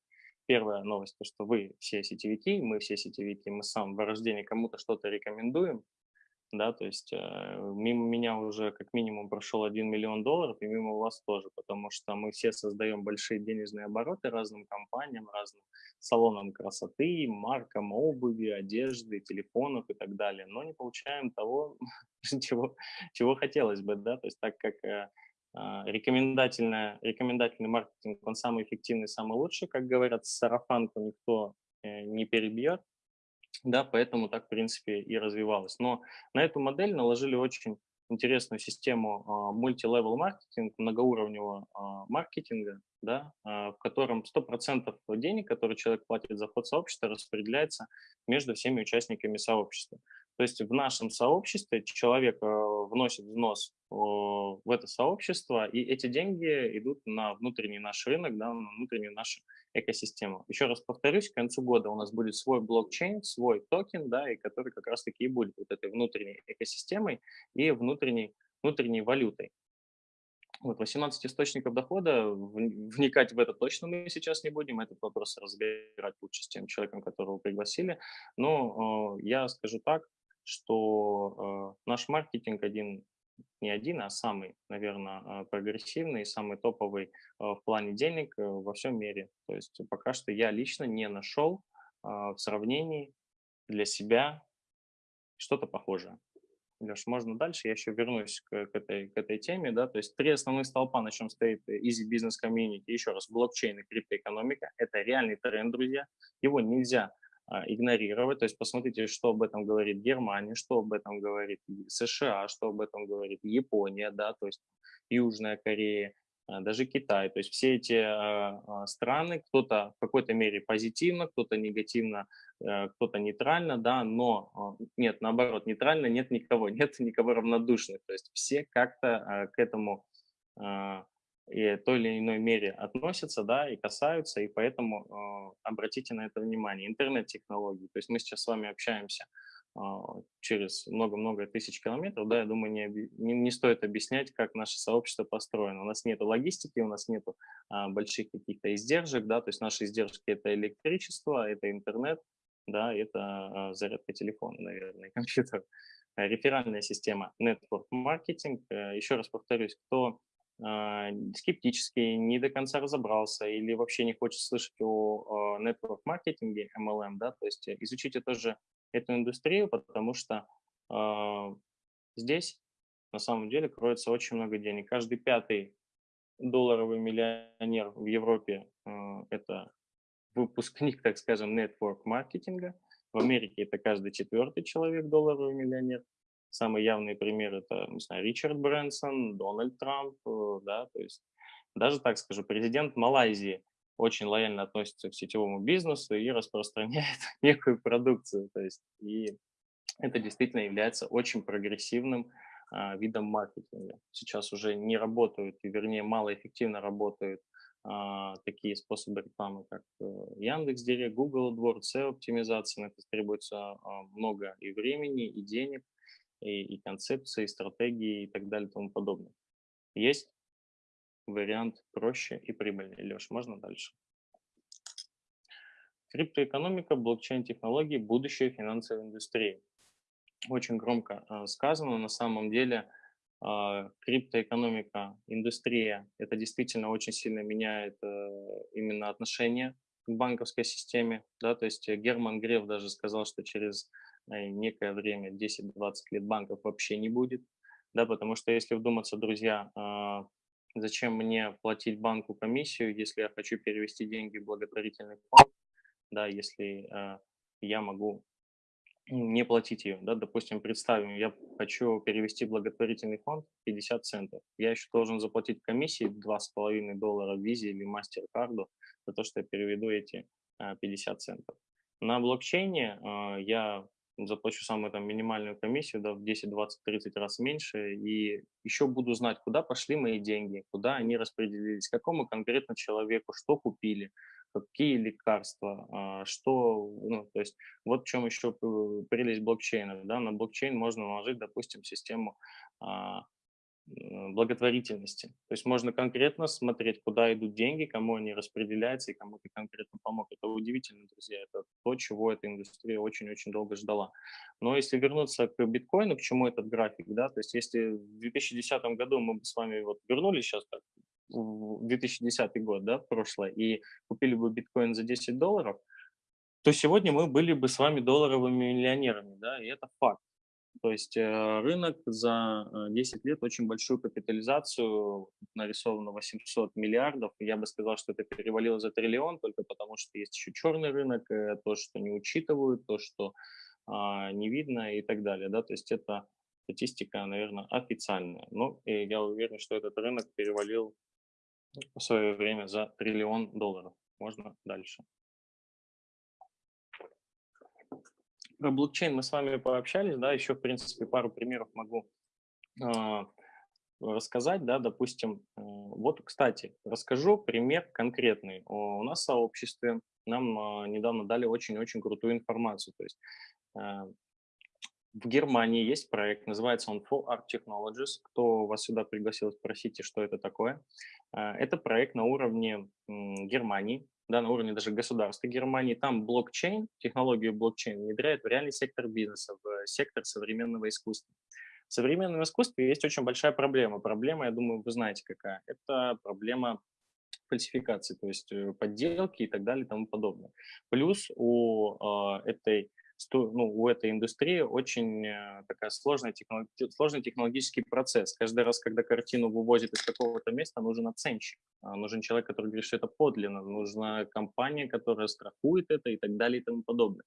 Первая новость, то, что вы все сетевики, мы все сетевики, мы с самого рождения кому-то что-то рекомендуем, да, то есть э, мимо меня уже как минимум прошел 1 миллион долларов, и мимо вас тоже, потому что мы все создаем большие денежные обороты разным компаниям, разным салонам красоты, маркам обуви, одежды, телефонов и так далее, но не получаем того, <laughs> чего, чего хотелось бы, да, то есть так как э, а, рекомендательный, рекомендательный маркетинг, он самый эффективный, самый лучший, как говорят, сарафанку никто э, не перебьет, Да, поэтому так, в принципе, и развивалось. Но на эту модель наложили очень интересную систему а, мультилевел маркетинг, многоуровневого а, маркетинга, да, а, в котором 100% денег, которые человек платит за вход в сообщество, распределяется между всеми участниками сообщества. То есть в нашем сообществе человек вносит взнос в это сообщество, и эти деньги идут на внутренний наш рынок, да, на внутреннюю нашу экосистему. Еще раз повторюсь, к концу года у нас будет свой блокчейн, свой токен, да, и который как раз-таки и будет вот этой внутренней экосистемой и внутренней, внутренней валютой. Вот 18 источников дохода, вникать в это точно мы сейчас не будем, этот вопрос разбирать лучше с тем человеком, которого пригласили. Но э, я скажу так, что э, наш маркетинг один не один, а самый, наверное, а, прогрессивный, самый топовый а, в плане денег э, во всем мире. То есть пока что я лично не нашел а, в сравнении для себя что-то похожее. Леш, можно дальше? Я еще вернусь к, к, этой, к этой теме. Да? То есть три основных столпа, на чем стоит Easy Business Community. Еще раз, блокчейн и криптоэкономика. Это реальный тренд, друзья. Его нельзя игнорировать. То есть посмотрите, что об этом говорит Германия, что об этом говорит США, что об этом говорит Япония, да, то есть Южная Корея, а, даже Китай. То есть все эти а, страны, кто-то в какой-то мере позитивно, кто-то негативно, э, кто-то нейтрально, да, но нет, наоборот, нейтрально нет никого, <laughs> нет никого равнодушных. То есть все как-то к этому и той или иной мере относятся, да, и касаются, и поэтому э, обратите на это внимание. Интернет-технологии, то есть мы сейчас с вами общаемся э, через много-много тысяч километров, да, я думаю, не, не, не стоит объяснять, как наше сообщество построено. У нас нет логистики, у нас нет э, больших каких-то издержек, да, то есть наши издержки – это электричество, это интернет, да, это э, зарядка телефона, наверное, компьютер. Реферальная система Network Marketing. Еще раз повторюсь, кто а, скептически, не до конца разобрался или вообще не хочет слышать о network маркетинге, MLM, да, то есть изучите тоже эту индустрию, потому что э, здесь на самом деле кроется очень много денег. Каждый пятый долларовый миллионер в Европе э, это выпускник, <laughs> так скажем, network маркетинга. В Америке это каждый четвертый человек долларовый миллионер. Самый явный пример это, не знаю, Ричард Брэнсон, Дональд Трамп, э, да, то есть даже так скажу, президент Малайзии очень лояльно относится к сетевому бизнесу и распространяет <laughs> некую продукцию, то есть и это действительно является очень прогрессивным а, видом маркетинга. Сейчас уже не работают, вернее малоэффективно работают а, такие способы рекламы, как э, Яндекс.Директ, Google AdWords, SEO-оптимизация. На это требуется а, много и времени, и денег и, и концепции, и стратегии и так далее и тому подобное. Есть вариант проще и прибыльнее. Леш, можно дальше? Криптоэкономика, блокчейн-технологии, будущее финансовой индустрии. Очень громко э, сказано. На самом деле э, криптоэкономика, индустрия, это действительно очень сильно меняет э, именно отношение к банковской системе. Да? То есть Герман Греф даже сказал, что через некое время, 10-20 лет банков вообще не будет, да, потому что если вдуматься, друзья, а, зачем мне платить банку комиссию, если я хочу перевести деньги в благотворительный фонд, да, если а, я могу не платить ее, да, допустим, представим, я хочу перевести благотворительный фонд 50 центов, я еще должен заплатить комиссии 2,5 доллара визе или мастер-карду за то, что я переведу эти 50 а, центов. На блокчейне я заплачу самую там минимальную комиссию, да, в 10, 20, 30 раз меньше, и еще буду знать, куда пошли мои деньги, куда они распределились, какому конкретно человеку, что купили, какие лекарства, а, что, ну, то есть вот в чем еще прелесть блокчейна, да, на блокчейн можно наложить, допустим, систему а, благотворительности. То есть можно конкретно смотреть, куда идут деньги, кому они распределяются и кому ты конкретно помог. Это удивительно, друзья. Это то, чего эта индустрия очень-очень долго ждала. Но если вернуться к биткоину, к чему этот график, да, то есть если в 2010 году мы бы с вами вот вернулись сейчас так, в 2010 год, да, прошлое, и купили бы биткоин за 10 долларов, то сегодня мы были бы с вами долларовыми миллионерами, да, и это факт. То есть э, рынок за 10 э, лет очень большую капитализацию нарисовано 800 миллиардов. Я бы сказал, что это перевалило за триллион, только потому что есть еще черный рынок, э, то, что не учитывают, то, что а, не видно и так далее. Да? То есть это статистика, наверное, официальная. Но и я уверен, что этот рынок перевалил в свое время за триллион долларов. Можно дальше. Про блокчейн мы с вами пообщались, да, еще, в принципе, пару примеров могу э, рассказать, да, допустим, э, вот, кстати, расскажу пример конкретный. У нас в сообществе нам э, недавно дали очень-очень крутую информацию, то есть э, в Германии есть проект, называется он For Art Technologies. Кто вас сюда пригласил, спросите, что это такое. Это проект на уровне Германии, да, на уровне даже государства Германии, там блокчейн, технологию блокчейн внедряют в реальный сектор бизнеса, в сектор современного искусства. В современном искусстве есть очень большая проблема. Проблема, я думаю, вы знаете какая. Это проблема фальсификации, то есть э, подделки и так далее и тому подобное. Плюс у э, этой ну, у этой индустрии очень э, такая сложная технолог... сложный технологический процесс. Каждый раз, когда картину вывозят из какого-то места, нужен оценщик, а, нужен человек, который говорит, что это подлинно, нужна компания, которая страхует это и так далее и тому подобное.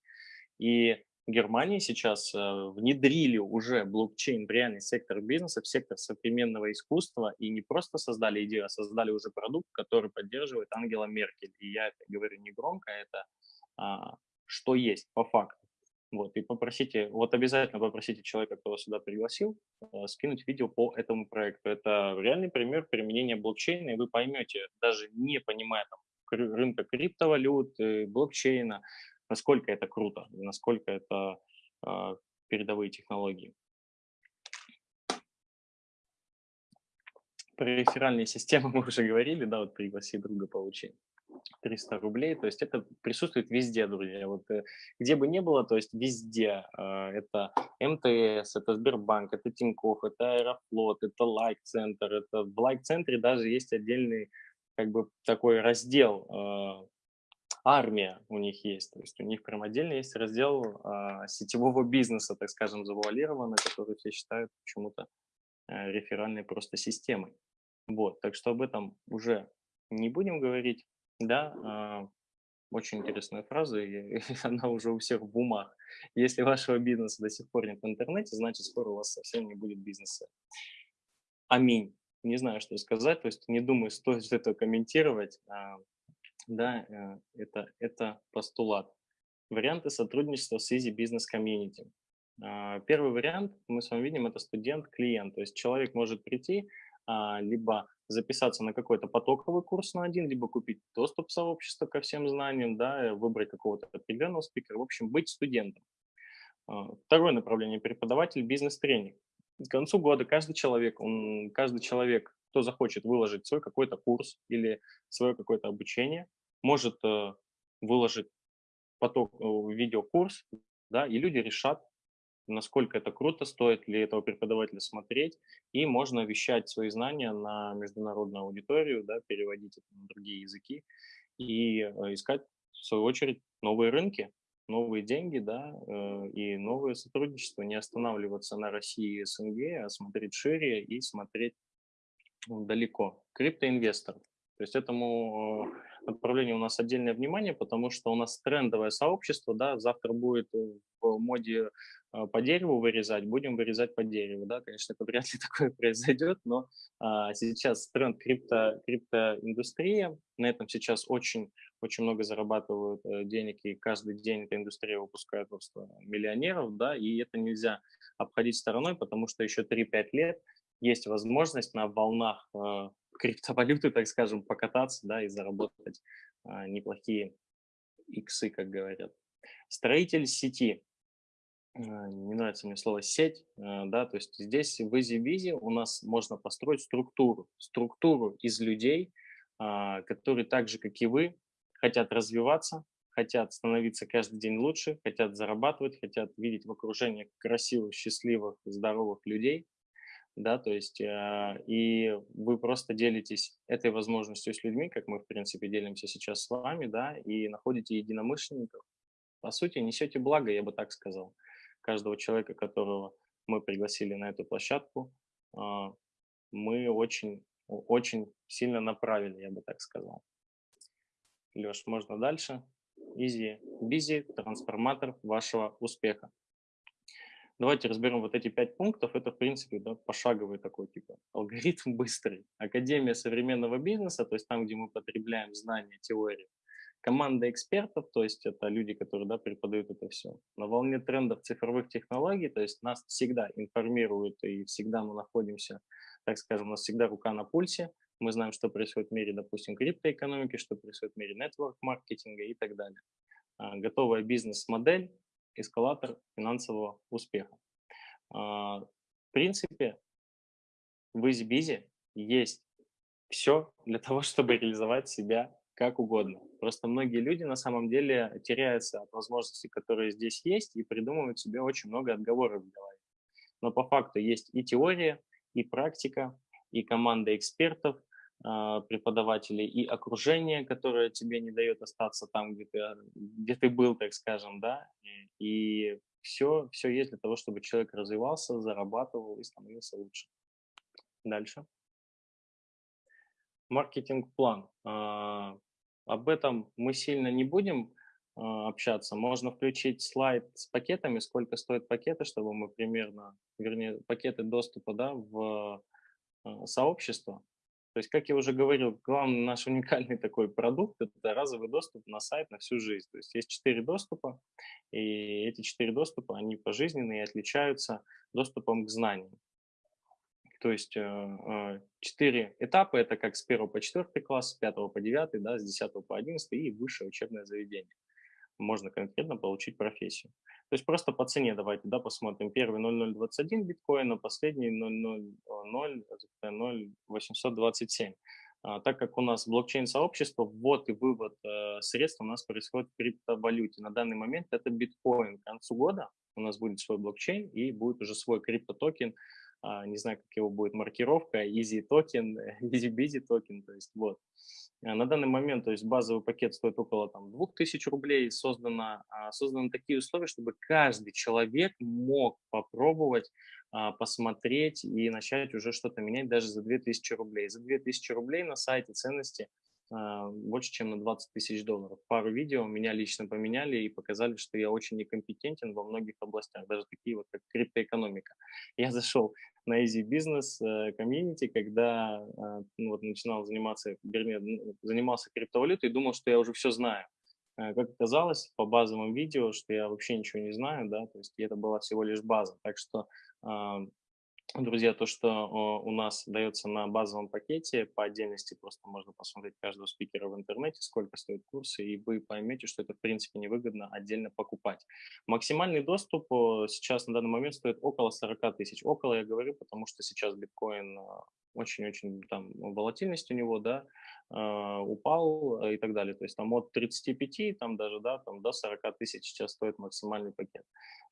И Германии сейчас э, внедрили уже блокчейн в реальный сектор бизнеса, в сектор современного искусства, и не просто создали идею, а создали уже продукт, который поддерживает Ангела Меркель. И я это говорю не громко, это а, что есть по факту. Вот, и попросите, вот обязательно попросите человека, кто вас сюда пригласил, э, скинуть видео по этому проекту. Это реальный пример применения блокчейна, и вы поймете, даже не понимая там, рынка криптовалют, блокчейна, насколько это круто, насколько это э, передовые технологии. Про реферальные системы <laughs> мы уже говорили, да, вот пригласи друга получи. 300 рублей, то есть это присутствует везде, друзья, вот э, где бы ни было, то есть везде, а, это МТС, это Сбербанк, это Тинькофф, это Аэрофлот, это Лайк-центр, это в Лайк-центре даже есть отдельный как бы такой раздел, а, армия у них есть, то есть у них прям отдельно есть раздел а, сетевого бизнеса, так скажем, завуалированный, который все считают почему-то э, реферальной просто системой. Вот, так что об этом уже не будем говорить. Да, а, очень интересная фраза, и <laughs> она уже у всех в умах. Если вашего бизнеса до сих пор нет в интернете, значит, скоро у вас совсем не будет бизнеса. Аминь. Не знаю, что сказать, то есть не думаю, <laughs> стоит это комментировать. А, да, э, это, это постулат. Варианты сотрудничества с Easy Business Community. А, первый вариант, мы с вами видим, это студент-клиент. То есть человек может прийти, либо записаться на какой-то потоковый курс на один, либо купить доступ в сообщество ко всем знаниям, да, выбрать какого-то определенного спикера, в общем, быть студентом. А, второе направление – преподаватель бизнес-тренинг. К концу года каждый человек, он, каждый человек, кто захочет выложить свой какой-то курс или свое какое-то обучение, может э, выложить поток, э, видеокурс, да, и люди решат, насколько это круто, стоит ли этого преподавателя смотреть, и можно вещать свои знания на международную аудиторию, да, переводить это на другие языки и э, искать, в свою очередь, новые рынки, новые деньги, да, э, и новые сотрудничества, не останавливаться на России и СНГ, а смотреть шире и смотреть далеко. Криптоинвестор. То есть этому э, направлению у нас отдельное внимание, потому что у нас трендовое сообщество, да, завтра будет в моде по дереву вырезать, будем вырезать по дереву. Да? Конечно, это вряд ли <laughs> такое произойдет, но а, сейчас тренд крипто, криптоиндустрия, на этом сейчас очень, очень много зарабатывают э, денег, и каждый день эта индустрия выпускает просто миллионеров, да, и это нельзя обходить стороной, потому что еще 3-5 лет есть возможность на волнах э, криптовалюты, так скажем, покататься, да, и заработать э, неплохие иксы, как говорят. Строитель сети а, не нравится мне слово сеть, а, да, то есть здесь в EasyBizy у нас можно построить структуру, структуру из людей, а, которые так же, как и вы, хотят развиваться, хотят становиться каждый день лучше, хотят зарабатывать, хотят видеть в окружении красивых, счастливых, здоровых людей, да, то есть и вы просто делитесь этой возможностью с людьми, как мы, в принципе, делимся сейчас с вами, да, и находите единомышленников, по сути, несете благо, я бы так сказал каждого человека, которого мы пригласили на эту площадку, а, мы очень, очень сильно направили, я бы так сказал. Леш, можно дальше? Easy, busy, трансформатор вашего успеха. Давайте разберем вот эти пять пунктов. Это, в принципе, да, пошаговый такой типа <laughs> алгоритм быстрый. Академия современного бизнеса, то есть там, где мы потребляем знания, теории. Команда экспертов, то есть это люди, которые да, преподают это все. На волне трендов цифровых технологий, то есть нас всегда информируют и всегда мы находимся, так скажем, у нас всегда рука на пульсе. Мы знаем, что происходит в мире, допустим, криптоэкономики, что происходит в мире нетворк-маркетинга и так далее. А, готовая бизнес-модель, эскалатор финансового успеха. А, в принципе, в EasyBizy есть все для того, <laughs> чтобы реализовать себя как угодно. Просто многие люди на самом деле теряются от возможностей, которые здесь есть, и придумывают себе очень много отговорок в голове. Но по факту есть и теория, и практика, и команда экспертов, а, преподавателей и окружение, которое тебе не дает остаться там, где ты, а, где ты был, так скажем, да, и все, все есть для того, чтобы человек развивался, зарабатывал и становился лучше. Дальше. Маркетинг-план. А, об этом мы сильно не будем общаться. Можно включить слайд с пакетами, сколько стоят пакеты, чтобы мы примерно, вернее, пакеты доступа да, в сообщество, то есть, как я уже говорил, главный наш <laughs> уникальный такой продукт – это разовый доступ на сайт на всю жизнь. То есть, есть четыре доступа, и эти четыре доступа, они пожизненные и отличаются доступом к знаниям. То есть, э, э, четыре этапа – это как с 1 по 4 класс, с 5 по 9, да, с 10 по 11 и высшее учебное заведение. Можно конкретно получить профессию. То есть просто по цене давайте да, посмотрим. Первый 0,021 биткоина, последний 0,00827. А, так как у нас блокчейн-сообщество, ввод и вывод э, средств у нас происходит в криптовалюте. На данный момент это биткоин. К концу года у нас будет свой блокчейн и будет уже свой криптотокен. А, не знаю, как его будет маркировка, easy токен, <laughs> easy busy токен, то есть вот. Э, на данный момент, то есть базовый пакет стоит около там, 2000 рублей, создано, а, созданы такие условия, чтобы каждый человек мог попробовать а, посмотреть и начать уже что-то менять даже за 2000 рублей. За 2000 рублей на сайте ценности а, больше, чем на 20 тысяч долларов. Пару видео меня лично поменяли и показали, что я очень некомпетентен во многих областях, даже такие вот, как криптоэкономика. Я зашел на Easy Business э, комьюнити, когда э, ну, вот, начинал заниматься, вернее, занимался криптовалютой и думал, что я уже все знаю. Э, как оказалось, по базовым видео, что я вообще ничего не знаю, да, то есть это была всего лишь база. Так что Друзья, то, что у нас дается на базовом пакете, по отдельности просто можно посмотреть каждого спикера в интернете, сколько стоят курсы, и вы поймете, что это в принципе невыгодно отдельно покупать. Максимальный доступ сейчас на данный момент стоит около 40 тысяч. Около я говорю, потому что сейчас биткоин а, очень-очень там волатильность у него, да, э, упал и так далее. То есть там от 35, там даже, да, там до 40 тысяч сейчас стоит максимальный пакет.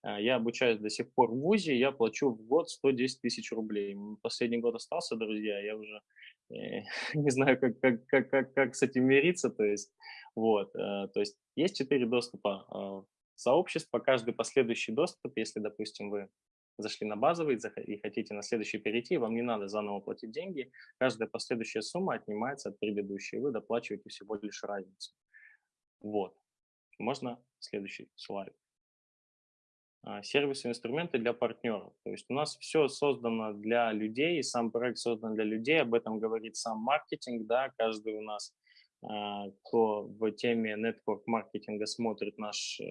Э, я обучаюсь до сих пор в ВУЗе, я плачу в год 110 тысяч рублей. Последний год остался, друзья, я уже э, <laughs> не знаю, как, как, как, как, как с этим мириться, то есть, вот, э, то есть есть четыре доступа э, сообществ, по каждый последующий доступ, если, допустим, вы зашли на базовый и хотите на следующий перейти, вам не надо заново платить деньги. Каждая последующая сумма отнимается от предыдущей, и вы доплачиваете всего лишь разницу. Вот. Можно следующий слайд. А, сервисы, инструменты для партнеров. То есть у нас все создано для людей, сам проект создан для людей, об этом говорит сам маркетинг, да, каждый у нас а, кто в теме network маркетинга смотрит наш, э,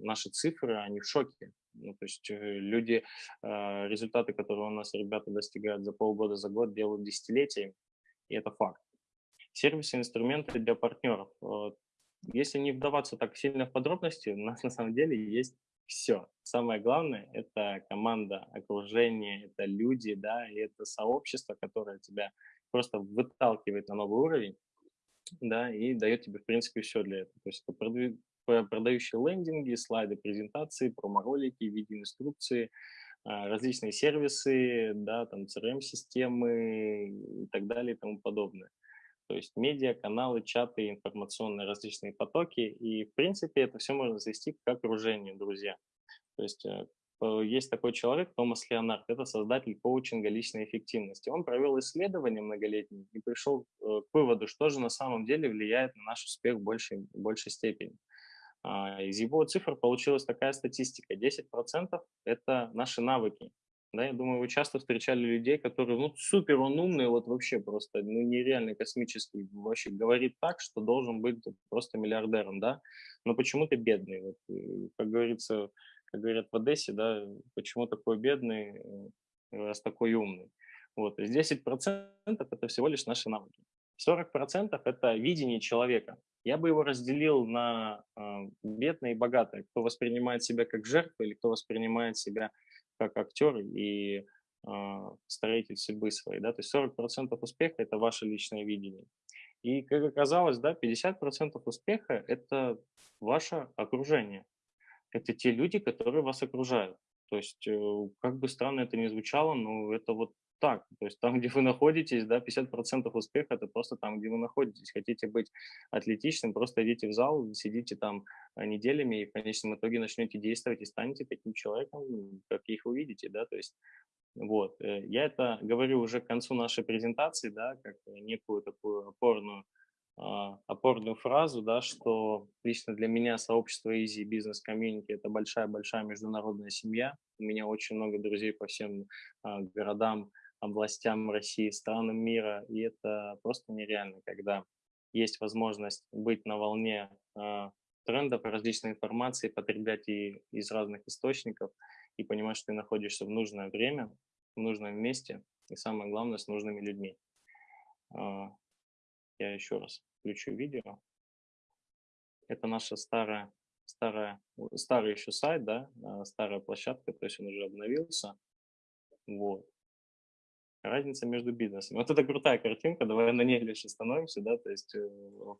наши цифры, они в шоке. Ну, то есть э, люди, а, результаты, которые у нас ребята достигают за полгода, за год, делают десятилетиями, и это факт. Сервисы, инструменты для партнеров. Если не вдаваться так сильно в подробности, у <laughs> нас на самом деле есть все. Самое главное – это команда, окружение, это люди, да, и это сообщество, которое тебя просто выталкивает на новый уровень, да, и дает тебе, в принципе, все для этого. То есть это продающие лендинги, слайды презентации, промо-ролики, видеоинструкции, а, различные сервисы, да, там CRM-системы и так далее и тому подобное. То есть медиа, каналы, чаты, информационные различные потоки. И, в принципе, это все можно завести как окружение, друзья. То есть э, есть такой человек, Томас Леонард, это создатель коучинга личной эффективности. Он провел исследование многолетнее и пришел э, к выводу, что же на самом деле влияет на наш успех в большей, большей степени. А, из его цифр получилась такая статистика. 10% – это наши навыки. Да, я думаю, вы часто встречали людей, которые, ну, супер, он умный, вот вообще просто, ну, нереально космический, вообще говорит так, что должен быть просто миллиардером, да, но почему-то бедный, вот, э, как говорится, как говорят в Одессе, да, почему такой бедный, э, раз такой умный. Вот, то есть 10% это всего лишь наши навыки. 40% это видение человека. Я бы его разделил на э, бедное и богатое. Кто воспринимает себя как жертву или кто воспринимает себя как актер и э, строитель судьбы своей. Да? То есть 40% успеха – это ваше личное видение. И, как оказалось, да, 50% успеха – это ваше окружение. Это те люди, которые вас окружают. То есть, э, как бы странно это ни звучало, но это вот так. То есть там, где вы находитесь, да, 50% успеха – это просто там, где вы находитесь. Хотите быть атлетичным, просто идите в зал, сидите там а, неделями и в конечном итоге начнете действовать и станете таким человеком, каких вы видите, да, то есть вот. Э, я это говорю уже к концу нашей презентации, да, как некую такую опорную, а, опорную фразу, да, что лично для меня сообщество Easy Business Community – это большая-большая международная семья. У меня очень много друзей по всем а, городам, областям России, странам мира, и это просто нереально, когда есть возможность быть на волне э, трендов, различной информации, потреблять и из разных источников и понимать, что ты находишься в нужное время, в нужном месте и самое главное с нужными людьми. Э, я еще раз включу видео. Это наша старая, старая, старый еще сайт, да, старая площадка, то есть он уже обновился. Вот разница между бизнесами. Вот это крутая картинка, давай на ней лишь остановимся, да, то есть э,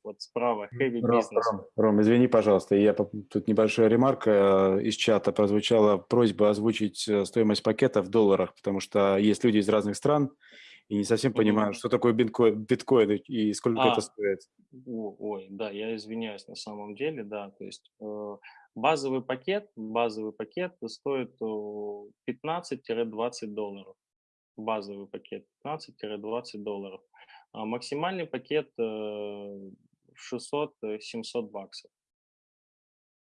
вот справа heavy Ром, business. Ром, Ром, извини, пожалуйста, я тут небольшая ремарка э, из чата прозвучала просьба озвучить э, стоимость пакета в долларах, потому что есть люди из разных стран и не совсем понимают, mm-hmm. что такое биткоин, биткоин и сколько а, это стоит. Ой, да, я извиняюсь на самом деле, да, то есть базовый пакет, базовый пакет стоит 15-20 долларов базовый пакет 15-20 долларов. А максимальный пакет 600-700 э, баксов.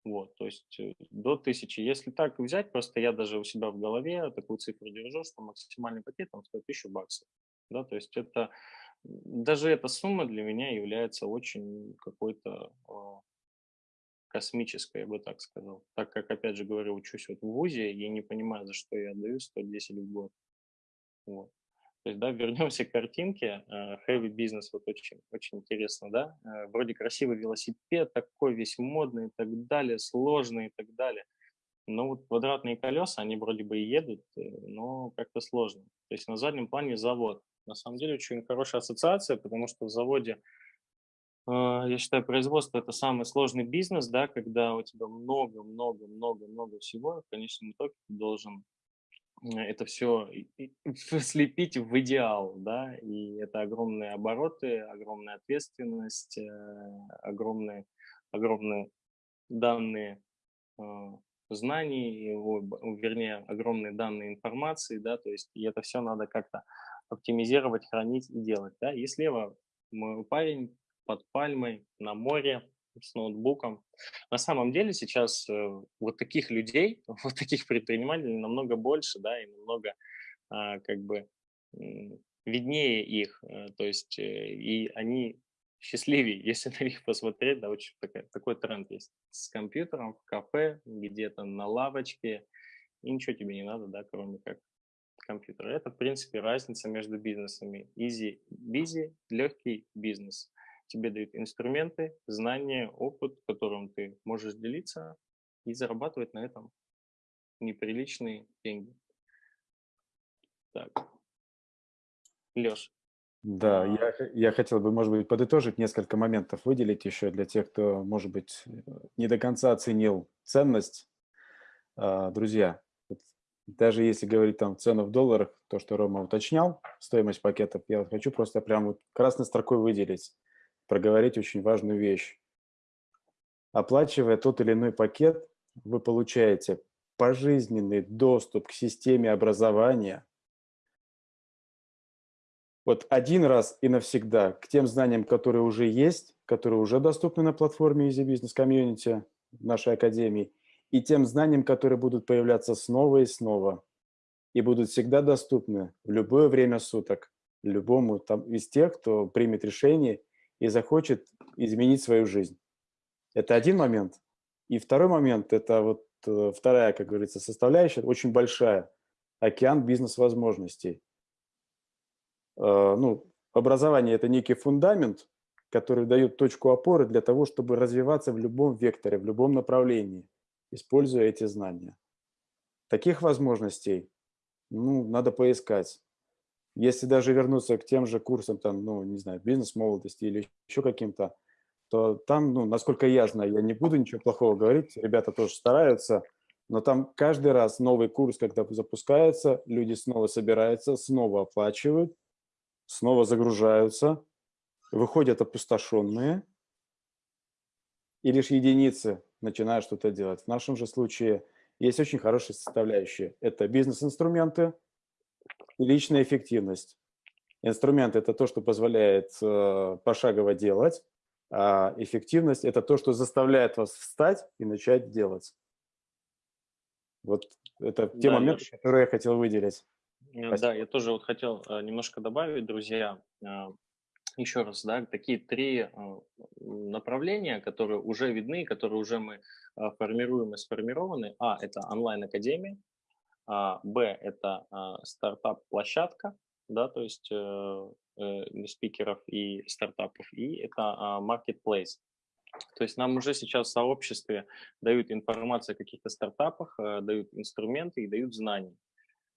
Вот, то есть э, до 1000. Если так взять, просто я даже у себя в голове такую цифру держу, что максимальный пакет там стоит 1000 баксов. Да, то есть это, даже эта сумма для меня является очень какой-то а, космической, я бы так сказал. Так как, опять же говорю, учусь вот в ВУЗе, я не понимаю, за что я отдаю 110 в год. Вот. То есть, да, <laughs> вернемся к картинке. Э, heavy business, вот очень, очень интересно, да. Э, вроде красивый велосипед, такой весь модный и так далее, сложный и так далее. Но вот квадратные колеса, они вроде бы и едут, э, но как-то сложно. То есть на заднем плане завод. На самом деле очень хорошая ассоциация, потому что в заводе, я считаю, производство – это самый сложный бизнес, да, когда у тебя много-много-много-много всего, в конечном итоге ты должен это все <laughs> слепить в идеал, да, и это огромные обороты, огромная ответственность, э, огромные, огромные данные а, знаний, вернее, огромные данные информации, да, то есть и это все надо как-то оптимизировать, хранить и делать, да. И слева мой парень под пальмой на море, с ноутбуком. На самом деле сейчас э, вот таких людей, <laughs> вот таких предпринимателей намного больше, да, и намного а, как бы виднее их, э, то есть э, и они счастливее, <laughs> если на них посмотреть, да, очень такой, такой тренд есть. С компьютером в кафе, где-то на лавочке, и ничего тебе не надо, да, кроме как компьютера. Это, в принципе, разница между бизнесами. Easy, busy, легкий бизнес тебе дают инструменты, знания, опыт, которым ты можешь делиться и зарабатывать на этом неприличные деньги. Так. Леш. Да, я, я хотел бы, может быть, подытожить несколько моментов, выделить еще для тех, кто, может быть, не до конца оценил ценность. А, друзья, даже если говорить там цену в долларах, то, что Рома уточнял, стоимость пакетов, я хочу просто прям вот красной строкой выделить проговорить очень важную вещь. Оплачивая тот или иной пакет, вы получаете пожизненный доступ к системе образования, вот один раз и навсегда к тем знаниям, которые уже есть, которые уже доступны на платформе Easy Business Community нашей академии, и тем знаниям, которые будут появляться снова и снова, и будут всегда доступны в любое время суток, любому там, из тех, кто примет решение и захочет изменить свою жизнь. Это один момент. И второй момент – это вот э, вторая, как говорится, составляющая, очень большая, океан бизнес-возможностей. Э, ну, образование – это некий фундамент, который дает точку опоры для того, чтобы развиваться в любом векторе, в любом направлении, используя эти знания. Таких возможностей ну, надо поискать. Если даже вернуться к тем же курсам, там, ну, не знаю, бизнес-молодости или еще каким-то, то там, ну, насколько я знаю, я не буду ничего плохого говорить, ребята тоже стараются, но там каждый раз новый курс, когда запускается, люди снова собираются, снова оплачивают, снова загружаются, выходят опустошенные, и лишь единицы начинают что-то делать. В нашем же случае есть очень хорошие составляющие. Это бизнес-инструменты и личная эффективность. Инструмент – это то, что позволяет э, пошагово делать, а эффективность – это то, что заставляет вас встать и начать делать. Вот это те да, моменты, я... которые я хотел выделить. Спасибо. Да, я тоже вот хотел э, немножко добавить, друзья, э, еще раз, да, такие три э, направления, которые уже видны, которые уже мы формируем и сформированы. А – это онлайн-академия, Б – это стартап-площадка, да, то есть спикеров и стартапов, и это marketplace. То есть нам уже сейчас в сообществе дают информацию о каких-то стартапах, дают инструменты и дают знания.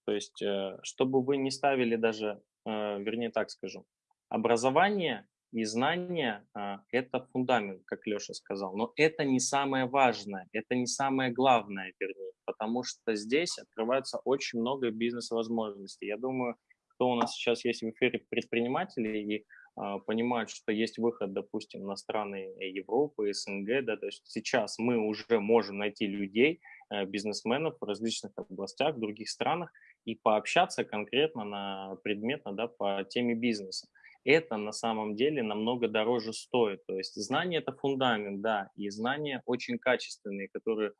То есть, э, чтобы вы не ставили даже, э, вернее так скажу, образование и знания а, – это фундамент, как Леша сказал, но это не самое важное, это не самое главное, вернее, потому что здесь открывается очень много бизнес-возможностей. Я думаю, кто у нас сейчас есть в эфире предприниматели и а, понимают, что есть выход, допустим, на страны Европы, СНГ, да, то есть сейчас мы уже можем найти людей, э, бизнесменов в различных областях, в других странах, и пообщаться конкретно на предметно да, по теме бизнеса. Это на самом деле намного дороже стоит. То есть знание – это фундамент, да, и знания очень качественные, которые,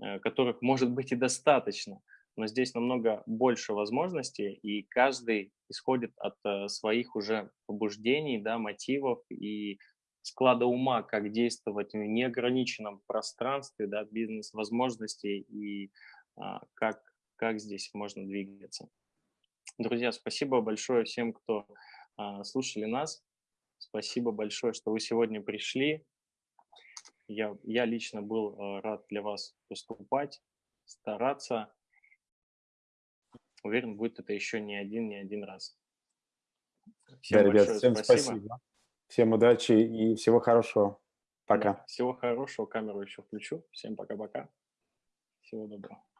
э, которых может быть и достаточно. Но здесь намного больше возможностей, и каждый исходит от э, своих уже побуждений, да, мотивов и склада ума, как действовать в неограниченном пространстве, да, бизнес-возможностей и а, как как здесь можно двигаться. Друзья, спасибо большое всем, кто слушали нас. Спасибо большое, что вы сегодня пришли. Я, я лично был а, рад для вас выступать, стараться. Уверен, будет это еще не один, не один раз. Всем да, ребят, всем спасибо. спасибо. Всем удачи и всего хорошего. Пока. Да, всего хорошего. Камеру еще включу. Всем пока-пока. Всего доброго.